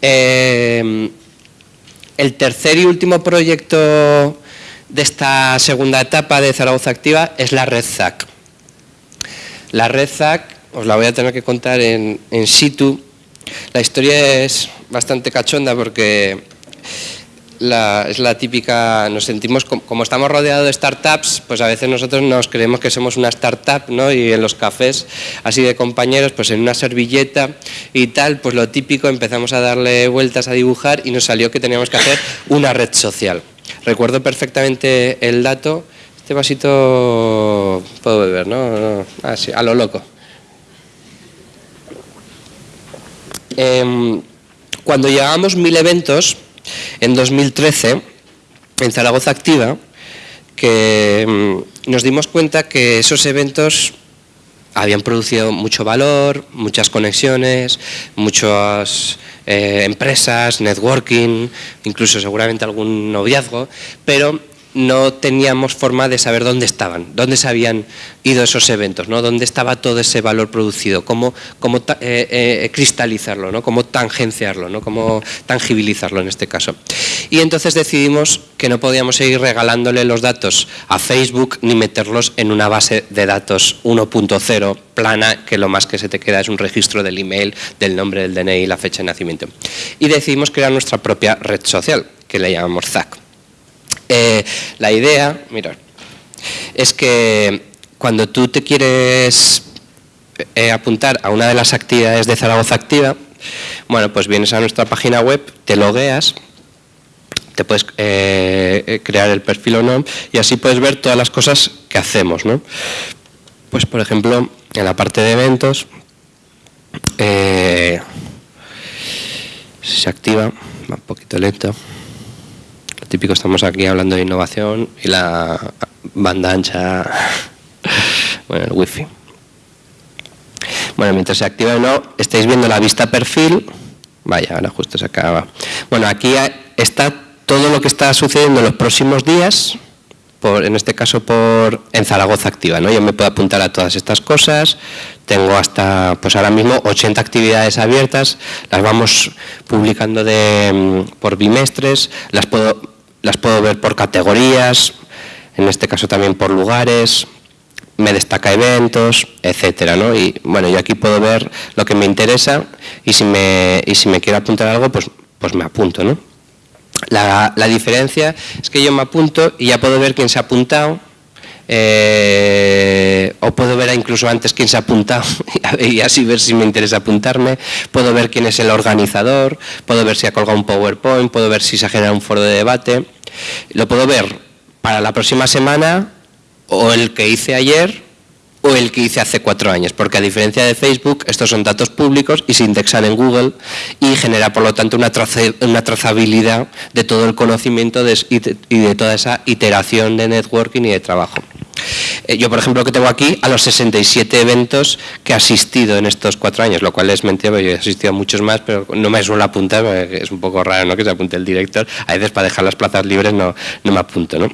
Em, el tercer y último proyecto de esta segunda etapa de Zaragoza Activa es la red ZAC. La red ZAC os la voy a tener que contar en, situ. La historia es bastante cachonda porque es la típica, nos sentimos, como, estamos rodeados de startups, pues a veces nosotros nos creemos que somos una startup, ¿no? Y en los cafés, así de compañeros, pues en una servilleta y tal, pues lo típico, empezamos a darle vueltas a dibujar y nos salió que teníamos que hacer una red social. Recuerdo perfectamente el dato, este vasito puedo beber, ¿no? Ah, sí, a lo loco. Em, cuando llegábamos mil eventos, en 2013, en Zaragoza Activa, que em, nos dimos cuenta que esos eventos habían producido mucho valor, muchas conexiones, muchas eh, empresas, networking, incluso seguramente algún noviazgo, pero no teníamos forma de saber dónde estaban, dónde se habían ido esos eventos, ¿no? dónde estaba todo ese valor producido, cómo, cómo eh, eh, cristalizarlo, ¿no? cómo tangenciarlo, ¿no? cómo tangibilizarlo en este caso. Y entonces decidimos que no podíamos seguir regalándole los datos a Facebook ni meterlos en una base de datos 1.0 plana que lo más que se te queda es un registro del email, del nombre del DNI y la fecha de nacimiento. Y decidimos crear nuestra propia red social, que le llamamos ZAC. Eh, la idea, mira, es que cuando tú te quieres eh, apuntar a una de las actividades de Zaragoza Activa, bueno, pues vienes a nuestra página web, te logueas, te puedes eh, crear el perfil o no, y así puedes ver todas las cosas que hacemos, ¿no? Pues, por ejemplo, en la parte de eventos, se activa, va un poquito lento, típico estamos aquí hablando de innovación y la banda ancha, [LAUGHS] bueno, el wifi. Bueno, mientras se activa o no, estáis viendo la vista perfil. Vaya, ahora justo se acaba. Bueno, aquí está todo lo que está sucediendo en los próximos días, por, en este caso por en Zaragoza Activa. ¿no? Yo me puedo apuntar a todas estas cosas, tengo hasta, pues ahora mismo, 80 actividades abiertas, las vamos publicando de, mm, por bimestres, las puedo las puedo ver por categorías, en este caso también por lugares, me destaca eventos, etcétera, ¿no? Y bueno, yo aquí puedo ver lo que me interesa y si me, y si me quiero apuntar algo, pues, pues me apunto, ¿no? La, diferencia es que yo me apunto y ya puedo ver quién se ha apuntado, eh, o puedo ver incluso antes quién se ha apuntado [LAUGHS] y así ver si me interesa apuntarme, puedo ver quién es el organizador, puedo ver si ha colgado un PowerPoint, puedo ver si se ha generado un foro de debate, lo puedo ver para la próxima semana o el que hice ayer o el que hice hace cuatro años, porque a diferencia de Facebook, estos son datos públicos y se indexan en Google y genera por lo tanto una, trazabilidad de todo el conocimiento y de toda esa iteración de networking y de trabajo. Eh, yo, por ejemplo, que tengo aquí a los 67 eventos que he asistido en estos cuatro años, lo cual es mentira, porque yo he asistido a muchos más, pero no me suelo apuntar, es un poco raro ¿no? que se apunte el director. A veces para dejar las plazas libres no, no me apunto. ¿no?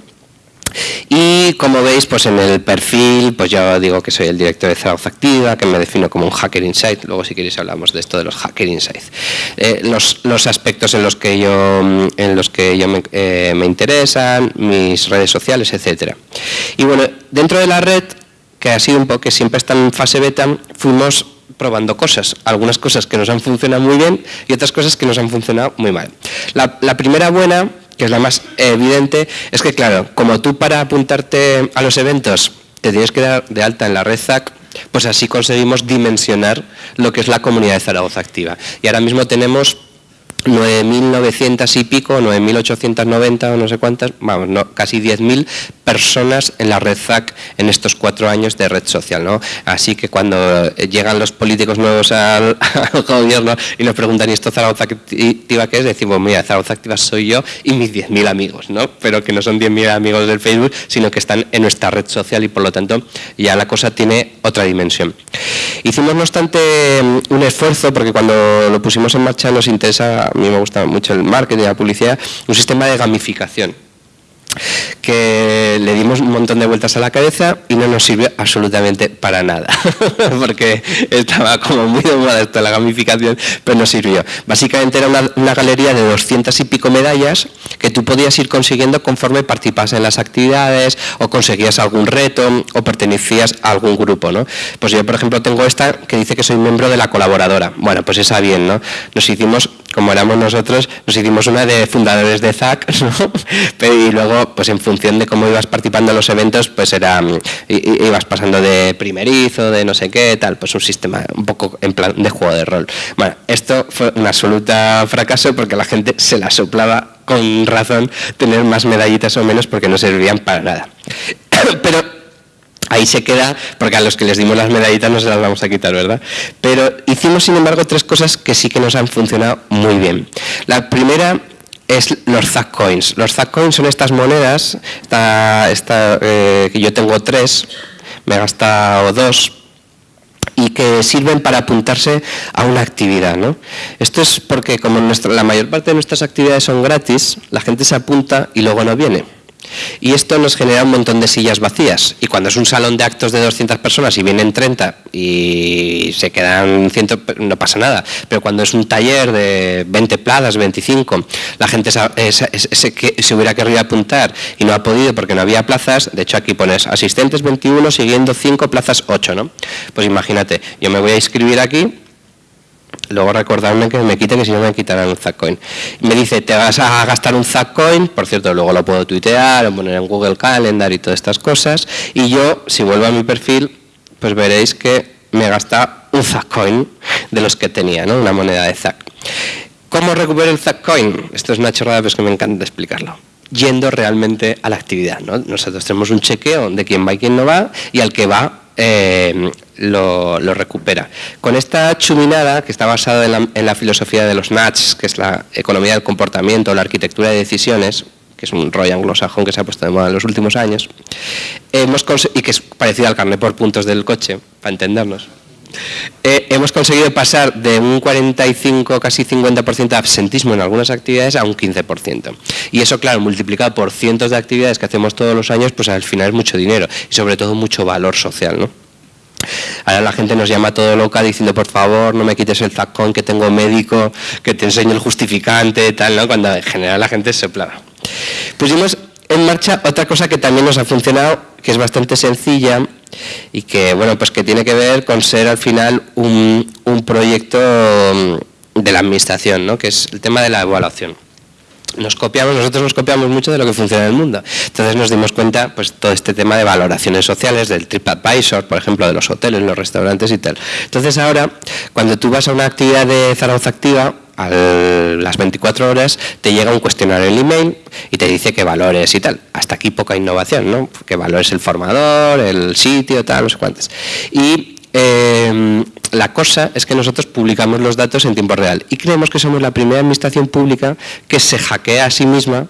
Y como veis, pues en el perfil, pues yo digo que soy el director de Zaragoza Activa, que me defino como un Hacker Insight, luego si queréis hablamos de esto de los Hacker Insights. Eh, los, aspectos en los que yo, en los que yo me, eh, me interesan, mis redes sociales, etcétera. Y bueno, dentro de la red, que ha sido un poco que siempre está en fase beta, fuimos probando cosas, algunas cosas que nos han funcionado muy bien y otras cosas que nos han funcionado muy mal. La primera buena que es la más evidente, es que claro, como tú para apuntarte a los eventos te tienes que dar de alta en la red ZAC, pues así conseguimos dimensionar lo que es la comunidad de Zaragoza activa. Y ahora mismo tenemos 9.900 y pico, 9.890 o no sé cuántas, vamos, no, casi 10.000 personas en la red ZAC en estos cuatro años de red social. ¿no? Así que cuando llegan los políticos nuevos al, [LAUGHS] gobierno y nos preguntan, ¿y esto Zaragoza Activa qué es? Decimos, mira, Zaragoza Activa soy yo y mis 10.000 amigos, ¿no? pero que no son 10.000 amigos del Facebook, sino que están en nuestra red social y por lo tanto ya la cosa tiene otra dimensión. Hicimos, no obstante, un esfuerzo, porque cuando lo pusimos en marcha nos interesa, a mí me gusta mucho el marketing, la publicidad, un sistema de gamificación que le dimos un montón de vueltas a la cabeza y no nos sirvió absolutamente para nada, [LAUGHS] porque estaba como muy de moda esto, la gamificación, pero no sirvió. Básicamente era una, galería de 200 y pico medallas que tú podías ir consiguiendo conforme participabas en las actividades o conseguías algún reto o pertenecías a algún grupo. ¿no? Pues yo, por ejemplo, tengo esta que dice que soy miembro de la colaboradora. Bueno, pues esa bien, ¿no? Nos hicimos como éramos nosotros, nos hicimos una de fundadores de ZAC, [LAUGHS] y luego, pues en función de cómo ibas participando en los eventos, pues era, mm, ibas pasando de primerizo, de no sé qué, tal, pues un sistema un poco en plan de juego de rol. Bueno, esto fue un absoluto fracaso porque la gente se la soplaba con razón tener más medallitas o menos porque no servían para nada. [COUGHS] Pero ahí se queda, porque a los que les dimos las medallitas no se las vamos a quitar, ¿verdad? Pero hicimos, sin embargo, tres cosas que sí que nos han funcionado muy bien. La primera es los Zack Coins. Los Zack Coins son estas monedas, esta, eh, que yo tengo tres, me he gastado dos, y que sirven para apuntarse a una actividad. ¿no? Esto es porque como la mayor parte de nuestras actividades son gratis, la gente se apunta y luego no viene. Y esto nos genera un montón de sillas vacías. Y cuando es un salón de actos de 200 personas y vienen 30 y se quedan 100, no pasa nada. Pero cuando es un taller de 20 plazas, 25, la gente se, hubiera querido apuntar y no ha podido porque no había plazas. De hecho, aquí pones asistentes 21, siguiendo 5 plazas 8. ¿no? Pues imagínate, yo me voy a inscribir aquí luego recordarme que me quiten que si no me quitarán un Zackcoin. Me dice, te vas a gastar un Zackcoin, por cierto, luego lo puedo tuitear, poner en Google Calendar y todas estas cosas, y yo, si vuelvo a mi perfil, pues veréis que me gasta un Zackcoin de los que tenía, ¿no? una moneda de Zack. ¿Cómo recupero el Zackcoin? Esto es una chorrada, pero es que me encanta explicarlo yendo realmente a la actividad. ¿no? Nosotros tenemos un chequeo de quién va y quién no va, y al que va eh, lo, recupera. Con esta chuminada, que está basada en la, filosofía de los Nats, que es la economía del comportamiento, la arquitectura de decisiones, que es un rollo anglosajón que se ha puesto de moda en los últimos años, hemos y que es parecido al carnet por puntos del coche, para entendernos. Eh, hemos conseguido pasar de un 45, casi 50% de absentismo en algunas actividades a un 15%. Y eso, claro, multiplicado por cientos de actividades que hacemos todos los años, pues al final es mucho dinero y sobre todo mucho valor social. ¿no? Ahora la gente nos llama todo loca diciendo, por favor, no me quites el zacón, que tengo médico, que te enseño el justificante, tal, ¿no? Cuando en general la gente se plava. Pusimos en marcha otra cosa que también nos ha funcionado, que es bastante sencilla y que, bueno, pues que tiene que ver con ser al final un, un proyecto de la administración, ¿no? Que es el tema de la evaluación nos copiamos, nosotros nos copiamos mucho de lo que funciona en el mundo. Entonces nos dimos cuenta, pues todo este tema de valoraciones sociales, del TripAdvisor, por ejemplo, de los hoteles, los restaurantes y tal. Entonces ahora, cuando tú vas a una actividad de Zaragoza Activa, a las 24 horas te llega un cuestionario en el email y te dice qué valores y tal. Hasta aquí poca innovación, ¿no? Qué valores el formador, el sitio, tal, no sé cuántos. Y eh, la cosa es que nosotros publicamos los datos en tiempo real y creemos que somos la primera administración pública que se hackea a sí misma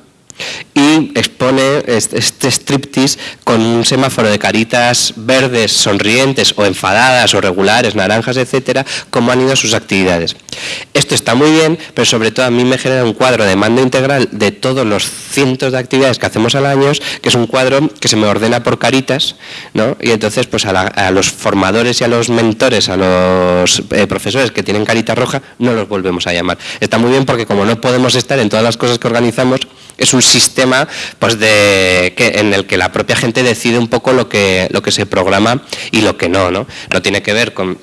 y expone este striptease con un semáforo de caritas verdes, sonrientes o enfadadas o regulares, naranjas, etcétera, como han ido sus actividades. Esto está muy bien, pero sobre todo a mí me genera un cuadro de mando integral de todos los cientos de actividades que hacemos al año, que es un cuadro que se me ordena por caritas, ¿no? y entonces pues a, los formadores y a los mentores, a los eh, profesores que tienen carita roja, no los volvemos a llamar. Está muy bien porque como no podemos estar en todas las cosas que organizamos, es un sistema pues de, que, en el que la propia gente decide un poco lo que, lo que se programa y lo que no. No, no tiene que ver con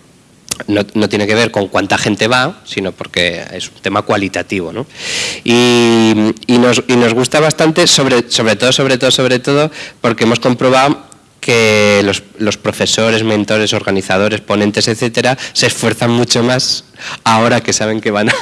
no, tiene que ver con cuánta gente va, sino porque es un tema cualitativo. ¿no? Y, nos, y, nos, gusta bastante, sobre, sobre todo, sobre todo, sobre todo, porque hemos comprobado que los, los profesores, mentores, organizadores, ponentes, etcétera, se esfuerzan mucho más ahora que saben que van [LAUGHS] a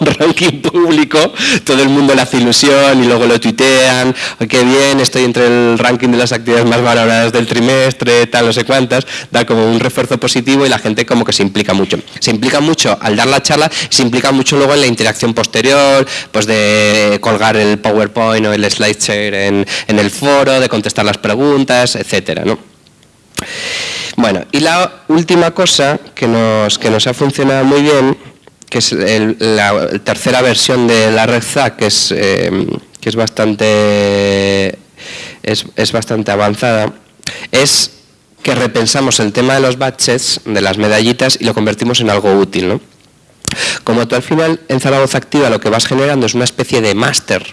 un ranking público, todo el mundo le hace ilusión y luego lo tuitean, qué bien, estoy entre el ranking de las actividades más valoradas del trimestre, tal, no sé cuántas, da como un refuerzo positivo y la gente como que se implica mucho. Se implica mucho al dar la charla, se implica mucho luego en la interacción posterior, pues de colgar el PowerPoint o el SlideShare en, en el foro, de contestar las preguntas, etcétera, ¿no? Bueno, y la última cosa que nos, que nos ha funcionado muy bien, que es la tercera versión de la red ZAC, que es, eh, que es, bastante, es, bastante avanzada, es que repensamos el tema de los batches, de las medallitas, y lo convertimos en algo útil. ¿no? Como tú al final en Zaragoza Activa lo que vas generando es una especie de máster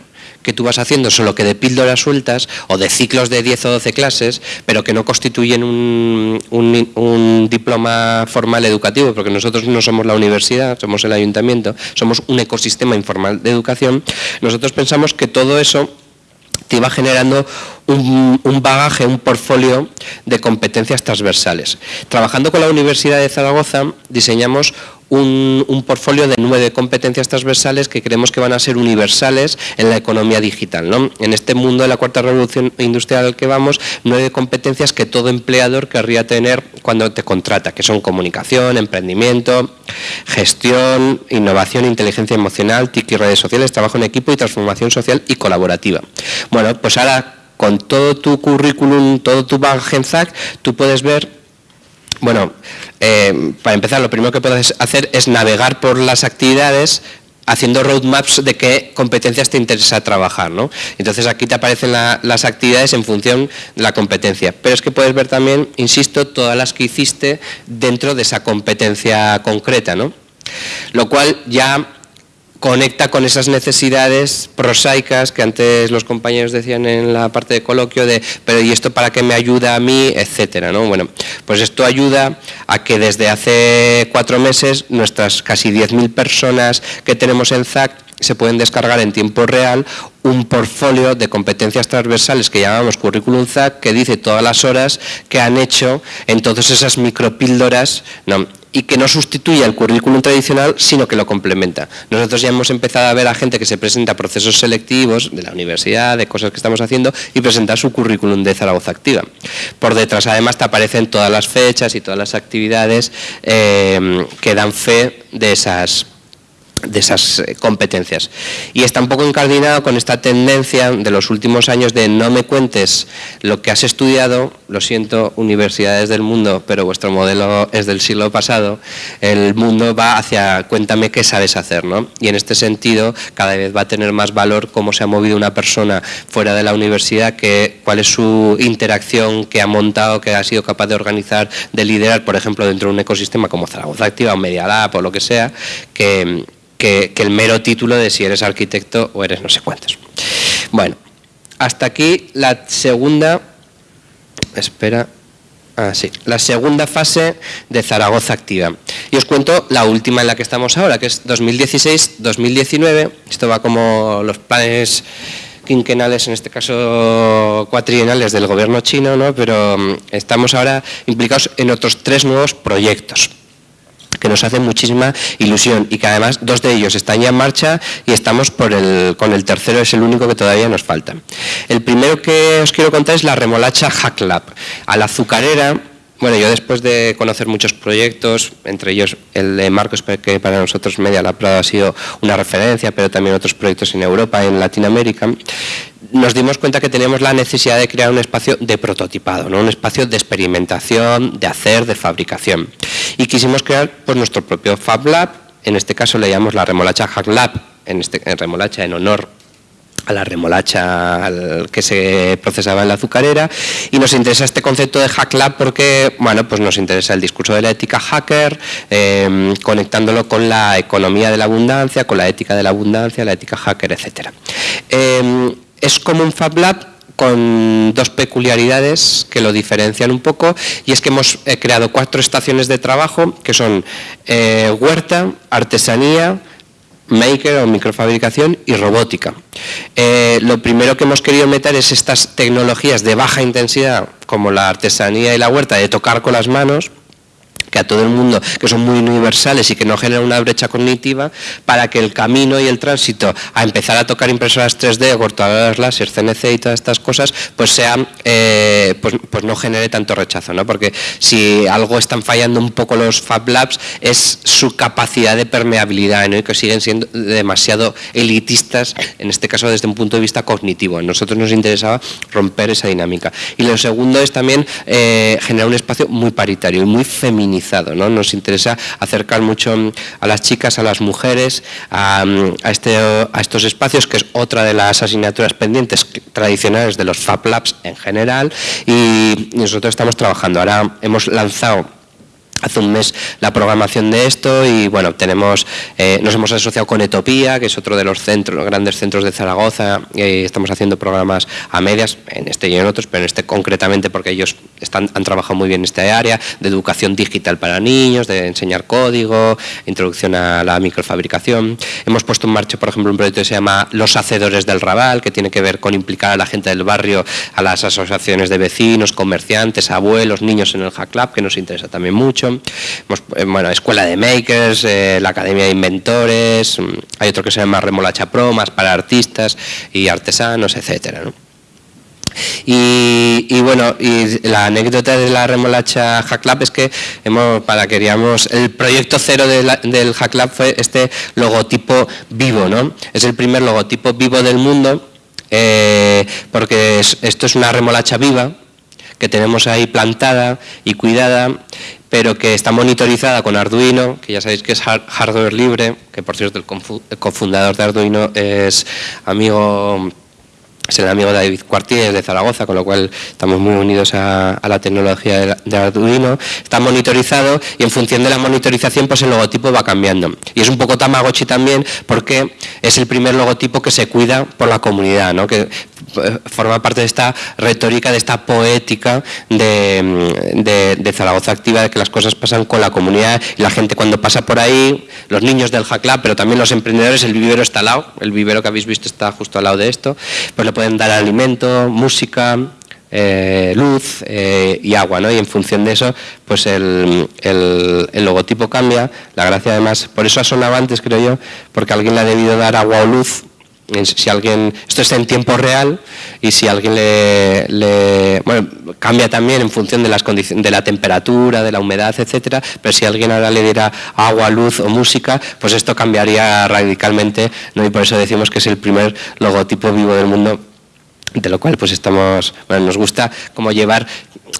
que tú vas haciendo, solo que de píldoras sueltas o de ciclos de 10 o 12 clases, pero que no constituyen un, un, diploma formal educativo, porque nosotros no somos la universidad, somos el ayuntamiento, somos un ecosistema informal de educación, nosotros pensamos que todo eso te iba generando un, un, bagaje, un portfolio de competencias transversales. Trabajando con la Universidad de Zaragoza diseñamos un, portfolio de nueve competencias transversales que creemos que van a ser universales en la economía digital. ¿no? En este mundo de la cuarta revolución industrial al que vamos, nueve competencias que todo empleador querría tener cuando te contrata, que son comunicación, emprendimiento, gestión, innovación, inteligencia emocional, TIC y redes sociales, trabajo en equipo y transformación social y colaborativa. Bueno, pues ahora con todo tu currículum, todo tu bagaje en ZAC, tú puedes ver bueno, eh, para empezar, lo primero que puedes hacer es navegar por las actividades haciendo roadmaps de qué competencias te interesa trabajar. ¿no? Entonces aquí te aparecen las actividades en función de la competencia. Pero es que puedes ver también, insisto, todas las que hiciste dentro de esa competencia concreta. ¿no? Lo cual ya conecta con esas necesidades prosaicas que antes los compañeros decían en la parte de coloquio de, pero ¿y esto para qué me ayuda a mí? etcétera, ¿no? Bueno, pues esto ayuda a que desde hace cuatro meses nuestras casi 10.000 personas que tenemos en ZAC se pueden descargar en tiempo real un portfolio de competencias transversales que llamamos Curriculum ZAC, que dice todas las horas que han hecho en todas esas micropíldoras, no, y que no sustituye el currículum tradicional, sino que lo complementa. Nosotros ya hemos empezado a ver a gente que se presenta a procesos selectivos de la universidad, de cosas que estamos haciendo, y presentar su currículum de Zaragoza Activa. Por detrás, además, te aparecen todas las fechas y todas las actividades eh, que dan fe de esas de esas eh, competencias. Y está un poco encardinado con esta tendencia de los últimos años de no me cuentes lo que has estudiado, lo siento, universidades del mundo, pero vuestro modelo es del siglo pasado, el mundo va hacia cuéntame qué sabes hacer, ¿no? Y en este sentido cada vez va a tener más valor cómo se ha movido una persona fuera de la universidad, que, cuál es su interacción que ha montado, que ha sido capaz de organizar, de liderar, por ejemplo, dentro de un ecosistema como Zaragoza Activa o Media Lab o lo que sea, que que, el mero título de si eres arquitecto o eres no sé cuántos. Bueno, hasta aquí la segunda, espera, ah, sí, la segunda fase de Zaragoza Activa. Y os cuento la última en la que estamos ahora, que es 2016-2019. Esto va como los planes quinquenales, en este caso cuatrienales del gobierno chino, ¿no? pero mm, estamos ahora implicados en otros tres nuevos proyectos que nos hacen muchísima ilusión y que además dos de ellos están ya en marcha y estamos por el, con el tercero, es el único que todavía nos falta. El primero que os quiero contar es la remolacha Hack Lab. A la azucarera bueno, yo después de conocer muchos proyectos, entre ellos el de Marcos, que para nosotros Media Prado ha sido una referencia, pero también otros proyectos en Europa, en Latinoamérica, nos dimos cuenta que teníamos la necesidad de crear un espacio de prototipado, ¿no? un espacio de experimentación, de hacer, de fabricación. Y quisimos crear pues, nuestro propio Fab Lab, en este caso le llamamos la remolacha Hack Lab, en, este, en remolacha en honor a la remolacha que se procesaba en la azucarera. Y nos interesa este concepto de Hack Lab porque bueno pues nos interesa el discurso de la ética hacker em, conectándolo con la economía de la abundancia con la ética de la abundancia la ética hacker etcétera. Em, es como un Fab Lab con dos peculiaridades que lo diferencian un poco y es que hemos eh, creado cuatro estaciones de trabajo que son eh, huerta, artesanía, maker o microfabricación y robótica. Eh, lo primero que hemos querido meter es estas tecnologías de baja intensidad, como la artesanía y la huerta, de tocar con las manos, que a todo el mundo, que son muy universales y que no generan una brecha cognitiva, para que el camino y el tránsito a empezar a tocar impresoras 3D, cortadoras láser, CNC y todas estas cosas, pues sea, eh, pues, pues, no genere tanto rechazo, ¿no? Porque si algo están fallando un poco los Fab Labs es su capacidad de permeabilidad, ¿no? Y que siguen siendo demasiado elitistas, en este caso desde un punto de vista cognitivo. A nosotros nos interesaba romper esa dinámica. Y lo segundo es también eh, generar un espacio muy paritario y muy feminizado nos interesa acercar mucho a las chicas, a las mujeres, a, este, a estos espacios, que es otra de las asignaturas pendientes tradicionales de los Fab Labs en general, y nosotros estamos trabajando. Ahora hemos lanzado hace un mes la programación de esto y bueno, tenemos, eh, nos hemos asociado con Etopía, que es otro de los centros, grandes centros de Zaragoza, y estamos haciendo programas a medias, en este y en otros, pero en este concretamente porque ellos están, han trabajado muy bien en esta área, de educación digital para niños, de enseñar código, introducción a la microfabricación. Hemos puesto en marcha, por ejemplo, un proyecto que se llama Los Hacedores del Raval, que tiene que ver con implicar a la gente del barrio, a las asociaciones de vecinos, comerciantes, abuelos, niños en el Hack Club, que nos interesa también mucho. Eh, bueno, Escuela de Makers, eh, la Academia de Inventores, mm, hay otro que se llama Remolacha Pro, más para artistas y artesanos, etcétera. Y, bueno, y la anécdota de la remolacha Hack Lab es que hemos, para queríamos, el proyecto cero del Hack Lab fue este logotipo vivo, ¿no? Es el primer logotipo vivo del mundo, eh, porque esto es una remolacha viva que tenemos ahí plantada y cuidada pero que está monitorizada con Arduino, que ya sabéis que es hardware libre, que por cierto el cofundador de Arduino es amigo es el amigo David Cuartier de Zaragoza, con lo cual estamos muy unidos a, la tecnología de, Arduino. Está monitorizado y en función de la monitorización pues el logotipo va cambiando. Y es un poco Tamagotchi también porque es el primer logotipo que se cuida por la comunidad, ¿no? Forma parte de esta retórica, de esta poética de, Zaragoza Activa, de que las cosas pasan con la comunidad y la gente cuando pasa por ahí, los niños del Hack pero también los emprendedores, el vivero está al lado, el vivero que habéis visto está justo al lado de esto, pues le pueden dar alimento, música, eh, luz eh, y agua, ¿no? Y en función de eso, pues el, el, logotipo cambia. La gracia además, por eso ha sonado antes, creo yo, porque alguien le ha debido dar agua o luz si alguien, esto está en tiempo real y si alguien le, bueno, cambia también en función de las condiciones, de la temperatura, de la humedad, etcétera, pero si alguien ahora le diera agua, luz o música, pues esto cambiaría radicalmente, ¿no? y por eso decimos que es el primer logotipo vivo del mundo de lo cual pues estamos, bueno, nos gusta como llevar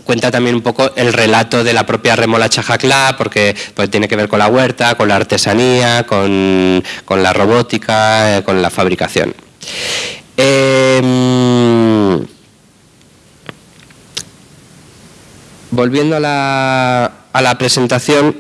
cuenta también un poco el relato de la propia remolacha jaclá, porque pues, tiene que ver con la huerta, con la artesanía, con, la robótica, eh, con la fabricación. Em, volviendo a la, a la presentación,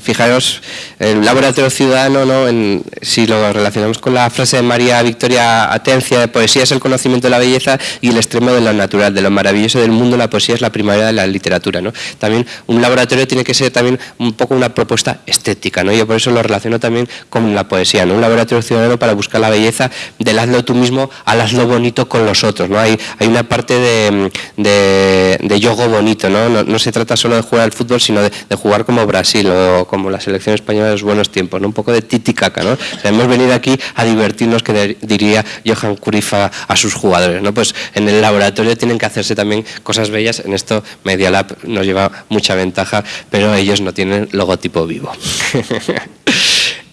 fijaros, el laboratorio ciudadano, ¿no? si lo relacionamos con la frase de María Victoria Atencia, de poesía es el conocimiento de la belleza y el extremo de lo natural, de lo maravilloso del mundo, la poesía es la primavera de la literatura. ¿no? También un laboratorio tiene que ser también un poco una propuesta estética, ¿no? yo por eso lo relaciono también con la poesía, ¿no? un laboratorio ciudadano para buscar la belleza del hazlo tú mismo al hazlo bonito con los otros. ¿no? Hay, hay una parte de, de, yogo bonito. ¿no? No, se trata solo de jugar al fútbol, sino de, jugar como Brasil o como la selección española de los buenos tiempos, ¿no? un poco de titicaca. ¿no? hemos venido aquí a divertirnos, que diría Johan Cruyff a, sus jugadores. ¿no? Pues en el laboratorio tienen que hacerse también cosas bellas. En esto Media Lab nos lleva mucha ventaja, pero ellos no tienen logotipo vivo. [LAUGHS]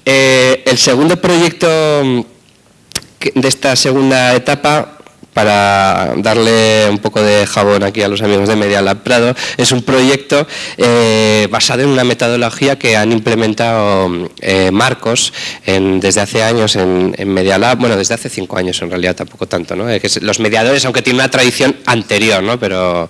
Eh, el segundo proyecto de esta segunda etapa para darle un poco de jabón aquí a los amigos de Media Lab Prado, es un proyecto eh, basado en una metodología que han implementado eh, Marcos desde hace años en, Media Lab, bueno, desde hace cinco años en realidad, tampoco tanto, ¿no? que los mediadores, aunque tienen una tradición anterior, ¿no? Pero,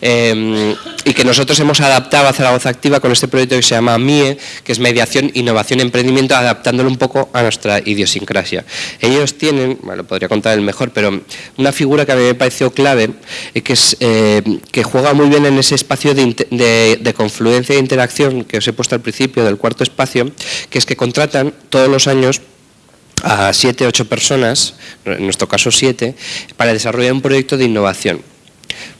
em, y que nosotros hemos adaptado a Zaragoza Activa con este proyecto que se llama MIE, que es Mediación, Innovación, Emprendimiento, adaptándolo un poco a nuestra idiosincrasia. Ellos tienen, bueno, podría contar el mejor, pero una figura que a mí me pareció clave, eh, que, es, eh, que juega muy bien en ese espacio de, confluencia e interacción que os he puesto al principio del cuarto espacio, que es que contratan todos los años a siete, ocho personas, en nuestro caso siete, para desarrollar un proyecto de innovación,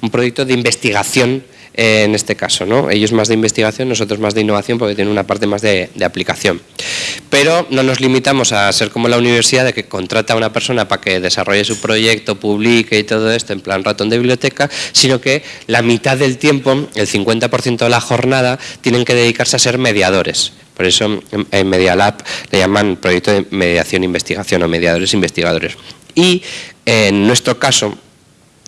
un proyecto de investigación en este caso. ¿no? Ellos más de investigación, nosotros más de innovación porque tienen una parte más de, aplicación. Pero no nos limitamos a ser como la universidad de que contrata a una persona para que desarrolle su proyecto, publique y todo esto en plan ratón de biblioteca, sino que la mitad del tiempo, el 50% de la jornada, tienen que dedicarse a ser mediadores. Por eso en Media Lab le llaman proyecto de mediación e investigación o mediadores investigadores. Y en nuestro caso,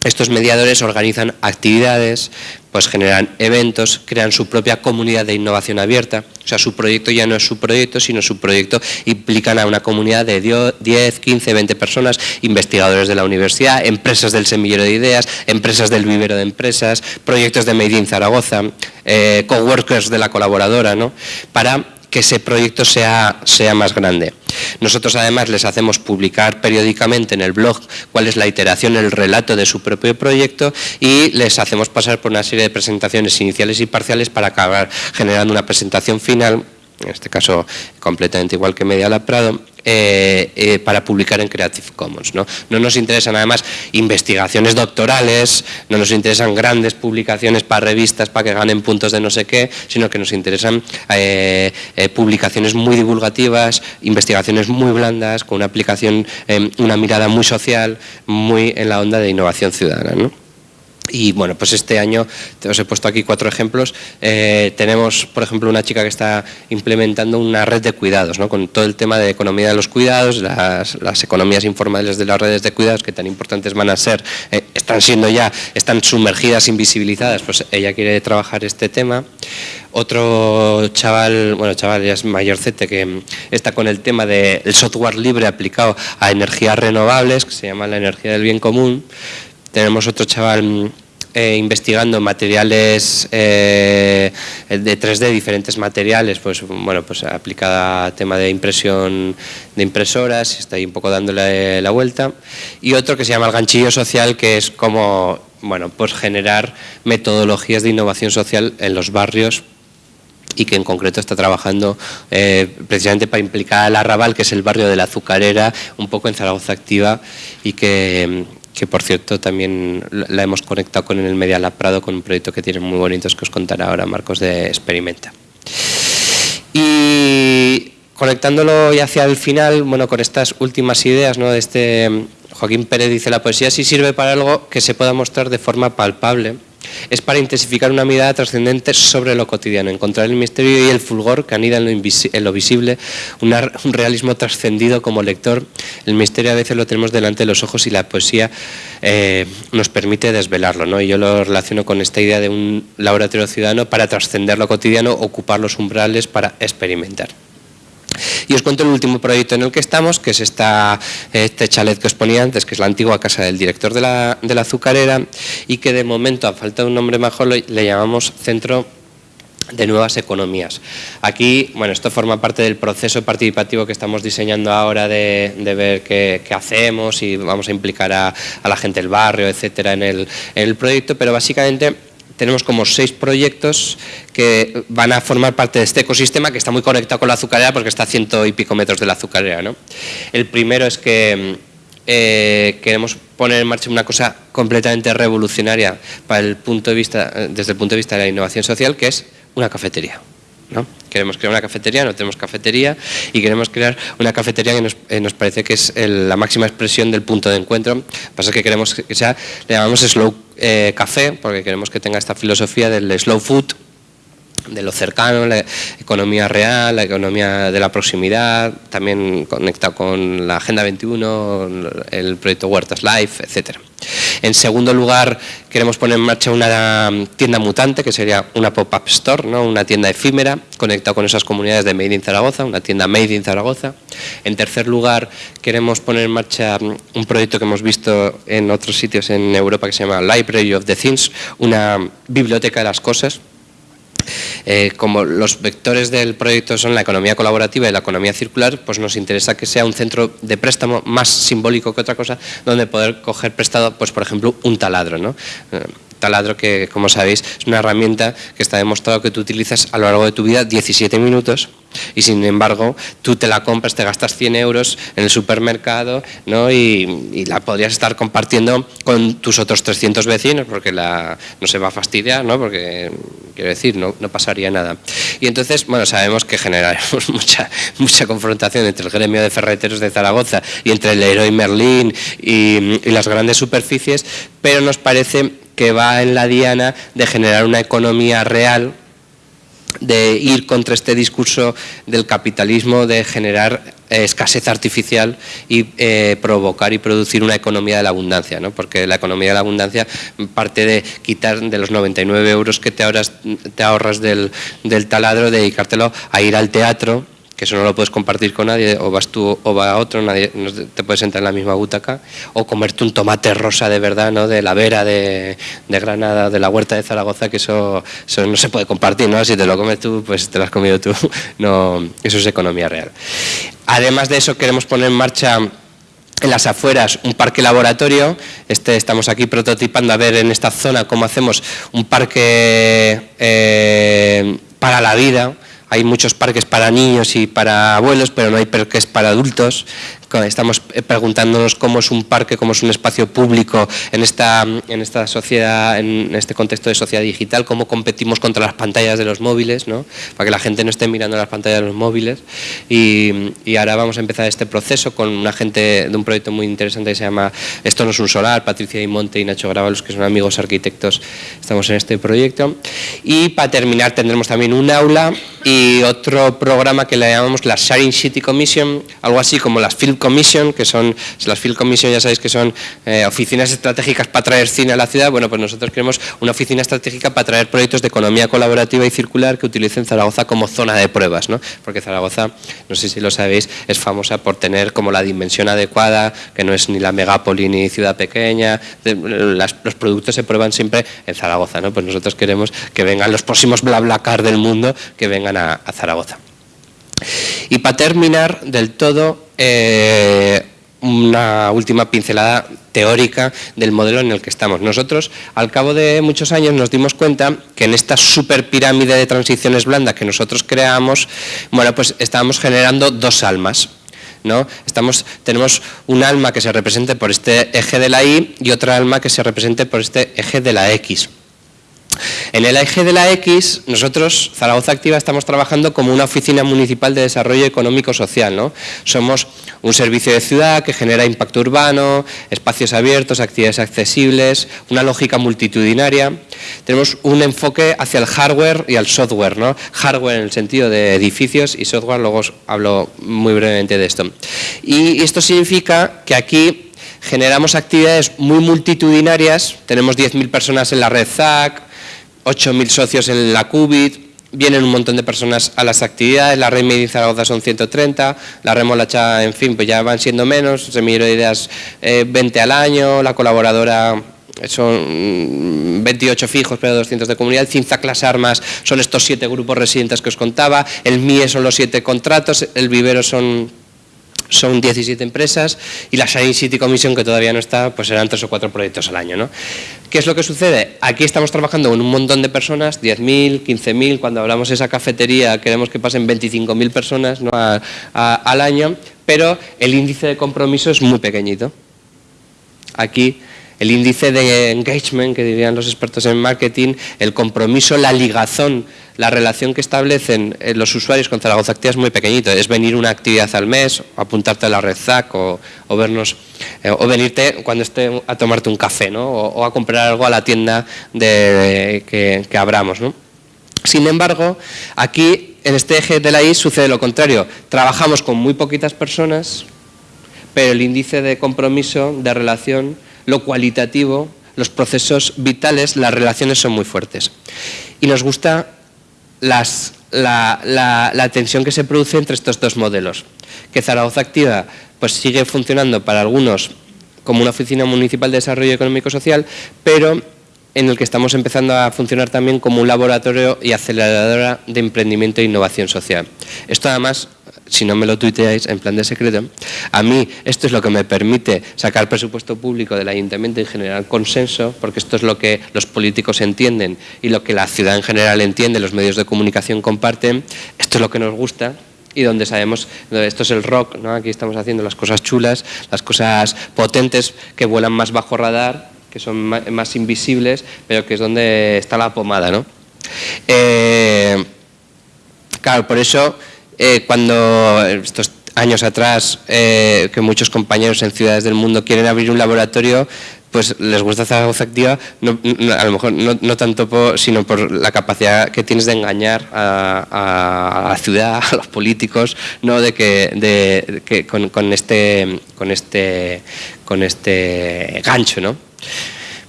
estos mediadores organizan actividades, pues generan eventos, crean su propia comunidad de innovación abierta. O sea, su proyecto ya no es su proyecto, sino su proyecto implican a una comunidad de 10, 15, 20 personas, investigadores de la universidad, empresas del semillero de ideas, empresas del vivero de empresas, proyectos de Made in Zaragoza, eh, coworkers de la colaboradora, ¿no? Para que ese proyecto sea, sea más grande. Nosotros además les hacemos publicar periódicamente en el blog cuál es la iteración, el relato de su propio proyecto y les hacemos pasar por una serie de presentaciones iniciales y parciales para acabar generando una presentación final en este caso completamente igual que Media Lab Prado, eh, eh, para publicar en Creative Commons. ¿no? no nos interesan además investigaciones doctorales, no nos interesan grandes publicaciones para revistas para que ganen puntos de no sé qué, sino que nos interesan eh, publicaciones muy divulgativas, investigaciones muy blandas, con una aplicación, una mirada muy social, muy en la onda de innovación ciudadana. ¿no? Y bueno, pues este año, os he puesto aquí cuatro ejemplos, eh, tenemos por ejemplo una chica que está implementando una red de cuidados, ¿no? con todo el tema de economía de los cuidados, las, economías informales de las redes de cuidados que tan importantes van a ser, eh, están siendo ya, están sumergidas, invisibilizadas, pues ella quiere trabajar este tema. Otro chaval, bueno chaval ya es mayorcete que está con el tema del software libre aplicado a energías renovables, que se llama la energía del bien común, tenemos otro chaval mm, eh, investigando materiales eh, de 3D, diferentes materiales, pues bueno, pues aplicada a tema de impresión de impresoras, está ahí un poco dándole la vuelta. Y otro que se llama el ganchillo social, que es como bueno, pues generar metodologías de innovación social en los barrios y que en concreto está trabajando eh, precisamente para implicar al Arrabal, que es el barrio de la Azucarera, un poco en Zaragoza Activa y que, que por cierto también la hemos conectado con el Media Lab Prado con un proyecto que tiene muy bonitos que os contará ahora Marcos de Experimenta. Y conectándolo ya hacia el final, bueno, con estas últimas ideas ¿no? de este Joaquín Pérez dice la poesía sí sirve para algo que se pueda mostrar de forma palpable es para intensificar una mirada trascendente sobre lo cotidiano, encontrar el misterio y el fulgor que anida en lo, visible, un realismo trascendido como lector. El misterio a veces lo tenemos delante de los ojos y la poesía eh, nos permite desvelarlo. Y yo lo relaciono con esta idea de un laboratorio ciudadano para trascender lo cotidiano, ocupar los umbrales para experimentar. Y os cuento el último proyecto en el que estamos, que es esta, este chalet que os ponía antes, que es la antigua casa del director de la, de la azucarera y que de momento, a falta de un nombre mejor, le, llamamos Centro de nuevas economías. Aquí, bueno, esto forma parte del proceso participativo que estamos diseñando ahora de, ver qué, hacemos y vamos a implicar a, la gente del barrio, etcétera, en el, en el proyecto, pero básicamente tenemos como seis proyectos que van a formar parte de este ecosistema que está muy conectado con la azucarera porque está a ciento y pico metros de la azucarera. El primero es que eh, queremos poner en marcha una cosa completamente revolucionaria para el punto de vista, desde el punto de vista de la innovación social, que es una cafetería. ¿No? Queremos crear una cafetería, no tenemos cafetería y queremos crear una cafetería que nos, eh, parece que es la máxima expresión del punto de encuentro. Pasa es que queremos que sea, le llamamos slow eh, café, porque queremos que tenga esta filosofía del slow food, de lo cercano, la economía real, la economía de la proximidad, también conectado con la Agenda 21, el proyecto Huertas Life, etcétera. En segundo lugar, queremos poner en marcha una tienda mutante, que sería una pop-up store, ¿no? una tienda efímera, conectada con esas comunidades de Made in Zaragoza, una tienda Made in Zaragoza. En tercer lugar, queremos poner en marcha un proyecto que hemos visto en otros sitios en Europa que se llama Library of the Things, una biblioteca de las cosas, eh, como los vectores del proyecto son la economía colaborativa y la economía circular, pues nos interesa que sea un centro de préstamo más simbólico que otra cosa, donde poder coger prestado, pues por ejemplo, un taladro. ¿no? Taladro que, como sabéis, es una herramienta que está demostrado que tú utilizas a lo largo de tu vida 17 minutos y sin embargo tú te la compras, te gastas 100 euros en el supermercado ¿no? y, la podrías estar compartiendo con tus otros 300 vecinos porque la, no se va a fastidiar, ¿no? porque quiero decir, no, no pasaría nada. Y entonces, bueno, sabemos que generaremos [LAUGHS] mucha, mucha confrontación entre el gremio de ferreteros de Zaragoza y entre el Leroy Merlin y, y las grandes superficies, pero nos parece que va en la diana de generar una economía real de ir contra este discurso del capitalismo, de generar eh, escasez artificial y eh, provocar y producir una economía de la abundancia, ¿no? porque la economía de la abundancia parte de quitar de los 99 euros que te ahorras, te ahorras del, del taladro, dedicártelo a ir al teatro, que eso no lo puedes compartir con nadie, o vas tú o va otro, nadie te puedes entrar en la misma butaca, o comerte un tomate rosa de verdad, ¿no? de la vera de, Granada, de la huerta de Zaragoza, que eso, no se puede compartir, ¿no? si te lo comes tú, pues te lo has comido tú, [LAUGHS] no, eso es economía real. Además de eso, queremos poner en marcha en las afueras un parque laboratorio, este, estamos aquí prototipando a ver en esta zona cómo hacemos un parque eh, para la vida, hay muchos parques para niños y para abuelos, pero no hay parques para adultos estamos eh, preguntándonos cómo es un parque, cómo es un espacio público en esta, en esta sociedad, en este contexto de sociedad digital, cómo competimos contra las pantallas de los móviles, ¿no? para que la gente no esté mirando las pantallas de los móviles. Y, y, ahora vamos a empezar este proceso con una gente de un proyecto muy interesante que se llama Esto no es un solar, Patricia Imonte y Nacho Gravalos, que son amigos arquitectos, estamos en este proyecto. Y para terminar tendremos también un aula y otro programa que le llamamos la Sharing City Commission, algo así como las Film Commission, que son, las Field Commission ya sabéis que son eh, oficinas estratégicas para traer cine a la ciudad, bueno, pues nosotros queremos una oficina estratégica para traer proyectos de economía colaborativa y circular que utilicen Zaragoza como zona de pruebas, ¿no? porque Zaragoza, no sé si lo sabéis, es famosa por tener como la dimensión adecuada, que no es ni la megápoli ni ciudad pequeña, los productos se prueban siempre en Zaragoza, ¿no? pues nosotros queremos que vengan los próximos BlaBlaCar del mundo, que vengan a Zaragoza. Y para terminar del todo, eh, una última pincelada teórica del modelo en el que estamos. Nosotros, al cabo de muchos años, nos dimos cuenta que en esta super pirámide de transiciones blandas que nosotros creamos, bueno, pues estábamos generando dos almas. ¿no? Estamos, tenemos un alma que se represente por este eje de la Y y otra alma que se represente por este eje de la X. En el eje de la X, nosotros, Zaragoza Activa, estamos trabajando como una oficina municipal de desarrollo económico-social. ¿no? Somos un servicio de ciudad que genera impacto urbano, espacios abiertos, actividades accesibles, una lógica multitudinaria. Tenemos un enfoque hacia el hardware y al software. ¿no? Hardware en el sentido de edificios y software, luego os hablo muy brevemente de esto. Y esto significa que aquí generamos actividades muy multitudinarias, tenemos 10.000 personas en la red ZAC, 8.000 socios en la CUBIT, vienen un montón de personas a las actividades, la red Made Zaragoza son 130, la remolacha, en fin, pues ya van siendo menos, Semillero de Ideas 20 eh, al año, la colaboradora son 28 fijos, pero 200 de comunidad, Cinza Clase Armas son estos siete grupos residentes que os contaba, el MIE son los siete contratos, el vivero son son 17 empresas y la Shine City Commission, que todavía no está, pues serán tres o cuatro proyectos al año. ¿no? ¿Qué es lo que sucede? Aquí estamos trabajando con un montón de personas, 10.000, 15.000, cuando hablamos de esa cafetería queremos que pasen 25.000 personas ¿no? al año, pero el índice de compromiso es muy pequeñito. Aquí el índice de engagement, que dirían los expertos en marketing, el compromiso, la ligazón, la relación que establecen eh, los usuarios con Zaragoza Activa es muy pequeñito. Es venir una actividad al mes, apuntarte a la red ZAC o, vernos, eh, o venirte cuando esté a tomarte un café ¿no? o, a comprar algo a la tienda de, que, abramos. Sin embargo, aquí en este eje de la I sucede lo contrario. Trabajamos con muy poquitas personas, pero el índice de compromiso, de relación, lo cualitativo, los procesos vitales, las relaciones son muy fuertes. Y nos gusta la, tensión que se produce entre estos dos modelos. Que Zaragoza Activa pues, sigue funcionando para algunos como una oficina municipal de desarrollo económico social, pero en el que estamos empezando a funcionar también como un laboratorio y aceleradora de emprendimiento e innovación social. Esto además si no me lo tuiteáis en plan de secreto, a mí esto es lo que me permite sacar presupuesto público del ayuntamiento y generar consenso, porque esto es lo que los políticos entienden y lo que la ciudad en general entiende, los medios de comunicación comparten, esto es lo que nos gusta, y donde sabemos, esto es el rock, ¿no? aquí estamos haciendo las cosas chulas, las cosas potentes que vuelan más bajo radar, que son más invisibles, pero que es donde está la pomada. ¿no? Eh, claro, por eso eh, cuando estos años atrás eh, que muchos compañeros en ciudades del mundo quieren abrir un laboratorio, pues les gusta Zaragoza Activa, a lo mejor no, tanto sino por la capacidad que tienes de engañar a, la ciudad, [LAUGHS] a los políticos, ¿no? de que, de, que con, con, este, con, este, con este gancho. ¿no?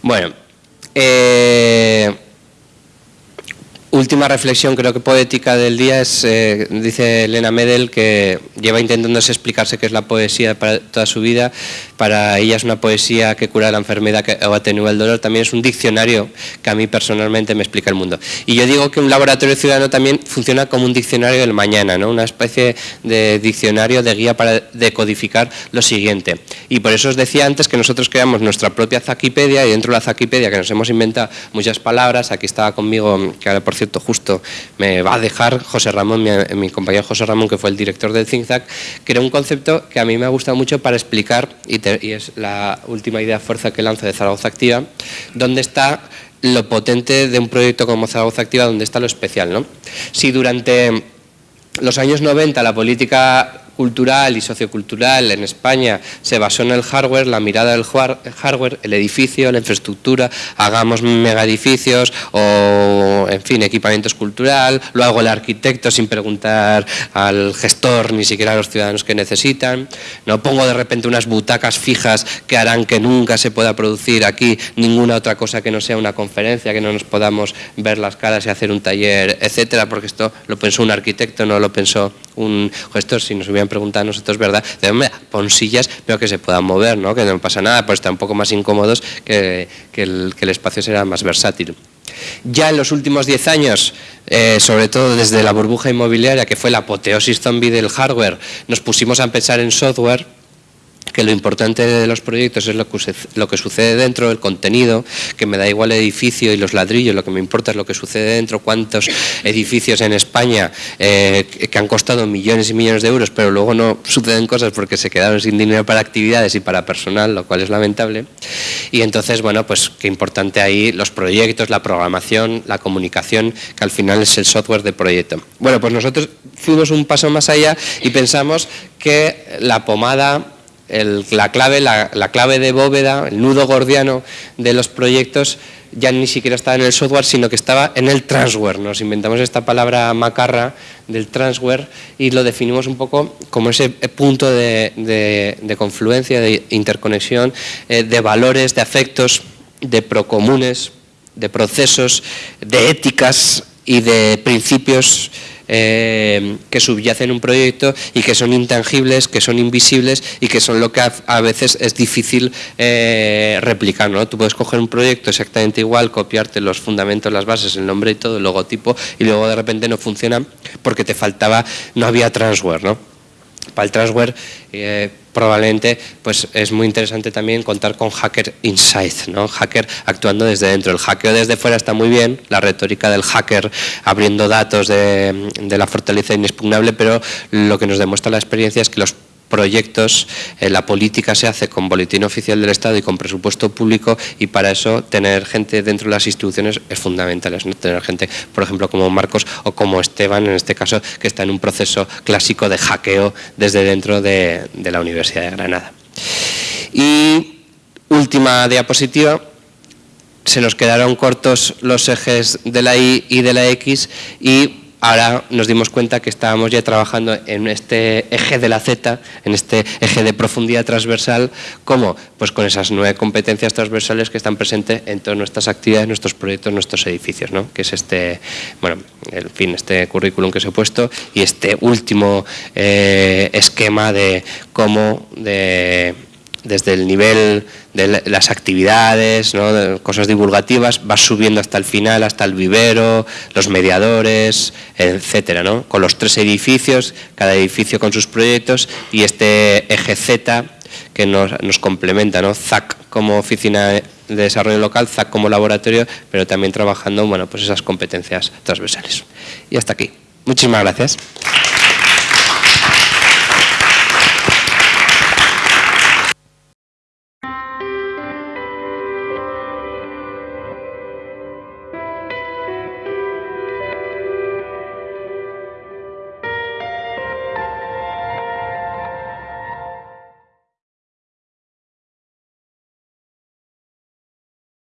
Bueno, eh, última reflexión creo que poética del día es, eh, dice Elena Medel, que lleva intentándose explicarse qué es la poesía para toda su vida. Para ella es una poesía que cura la enfermedad o atenúa el dolor. También es un diccionario que a mí personalmente me explica el mundo. Y yo digo que un laboratorio ciudadano también funciona como un diccionario del mañana, ¿no? una especie de diccionario, de guía para decodificar lo siguiente. Y por eso os decía antes que nosotros creamos nuestra propia Zakipedia y dentro de la Zakipedia que nos hemos inventado muchas palabras, aquí estaba conmigo, que ahora por cierto, justo me va a dejar José Ramón, mi, compañero José Ramón, que fue el director del ZigZag, que era un concepto que a mí me ha gustado mucho para explicar, y, es la última idea fuerza que lanza de Zaragoza Activa, dónde está lo potente de un proyecto como Zaragoza Activa, dónde está lo especial. ¿no? Si durante los años 90 la política cultural y sociocultural en España se basó en el hardware, la mirada del hardware, el edificio, la infraestructura, hagamos mega edificios o, en fin, equipamientos cultural, lo hago el arquitecto sin preguntar al gestor ni siquiera a los ciudadanos que necesitan, no pongo de repente unas butacas fijas que harán que nunca se pueda producir aquí ninguna otra cosa que no sea una conferencia, que no nos podamos ver las caras y hacer un taller, etcétera, porque esto lo pensó un arquitecto, no lo pensó un gestor, si nos hubieran preguntado a nosotros, ¿verdad? De pon sillas, pero que se puedan mover, ¿no? Que no pasa nada, pues están un poco más incómodos, que, el, espacio será más versátil. Ya en los últimos 10 años, eh, sobre todo desde la burbuja inmobiliaria, que fue la apoteosis zombie del hardware, nos pusimos a pensar en software, que lo importante de los proyectos es lo que, lo que sucede dentro, el contenido, que me da igual el edificio y los ladrillos, lo que me importa es lo que sucede dentro, cuántos edificios en España eh, que han costado millones y millones de euros, pero luego no suceden cosas porque se quedaron sin dinero para actividades y para personal, lo cual es lamentable. Y entonces, bueno, pues qué importante ahí los proyectos, la programación, la comunicación, que al final es el software de proyecto. Bueno, pues nosotros fuimos un paso más allá y pensamos que la pomada la, clave, la, clave de bóveda, el nudo gordiano de los proyectos ya ni siquiera estaba en el software, sino que estaba en el transware. Nos inventamos esta palabra macarra del transware y lo definimos un poco como ese punto de, confluencia, de interconexión, eh, de valores, de afectos, de procomunes, de procesos, de éticas y de principios eh, que subyacen un proyecto y que son intangibles, que son invisibles y que son lo que a, veces es difícil eh, replicar. ¿no? Tú puedes coger un proyecto exactamente igual, copiarte los fundamentos, las bases, el nombre y todo, el logotipo, y luego de repente no funciona porque te faltaba, no había transware. ¿no? Para el transware eh, probablemente pues es muy interesante también contar con hacker inside, ¿no? hacker actuando desde dentro. El hackeo desde fuera está muy bien, la retórica del hacker abriendo datos de, de la fortaleza inexpugnable, pero lo que nos demuestra la experiencia es que los proyectos, eh, la política se hace con boletín oficial del Estado y con presupuesto público y para eso tener gente dentro de las instituciones es fundamental, ¿no? tener gente, por ejemplo, como Marcos o como Esteban, en este caso, que está en un proceso clásico de hackeo desde dentro de, de la Universidad de Granada. Y última diapositiva, se nos quedaron cortos los ejes de la Y y de la X y ahora nos dimos cuenta que estábamos ya trabajando en este eje de la Z, en este eje de profundidad transversal, ¿cómo? Pues con esas nueve competencias transversales que están presentes en todas nuestras actividades, nuestros proyectos, nuestros edificios, ¿no? que es este, bueno, en fin, este currículum que os he puesto y este último eh, esquema de cómo de desde el nivel de las actividades, cosas divulgativas, vas subiendo hasta el final, hasta el vivero, los mediadores, etcétera, ¿no? con los tres edificios, cada edificio con sus proyectos y este eje Z que nos, nos complementa, ¿no? ZAC como oficina de desarrollo local, ZAC como laboratorio, pero también trabajando bueno, pues esas competencias transversales. Y hasta aquí. Muchísimas gracias.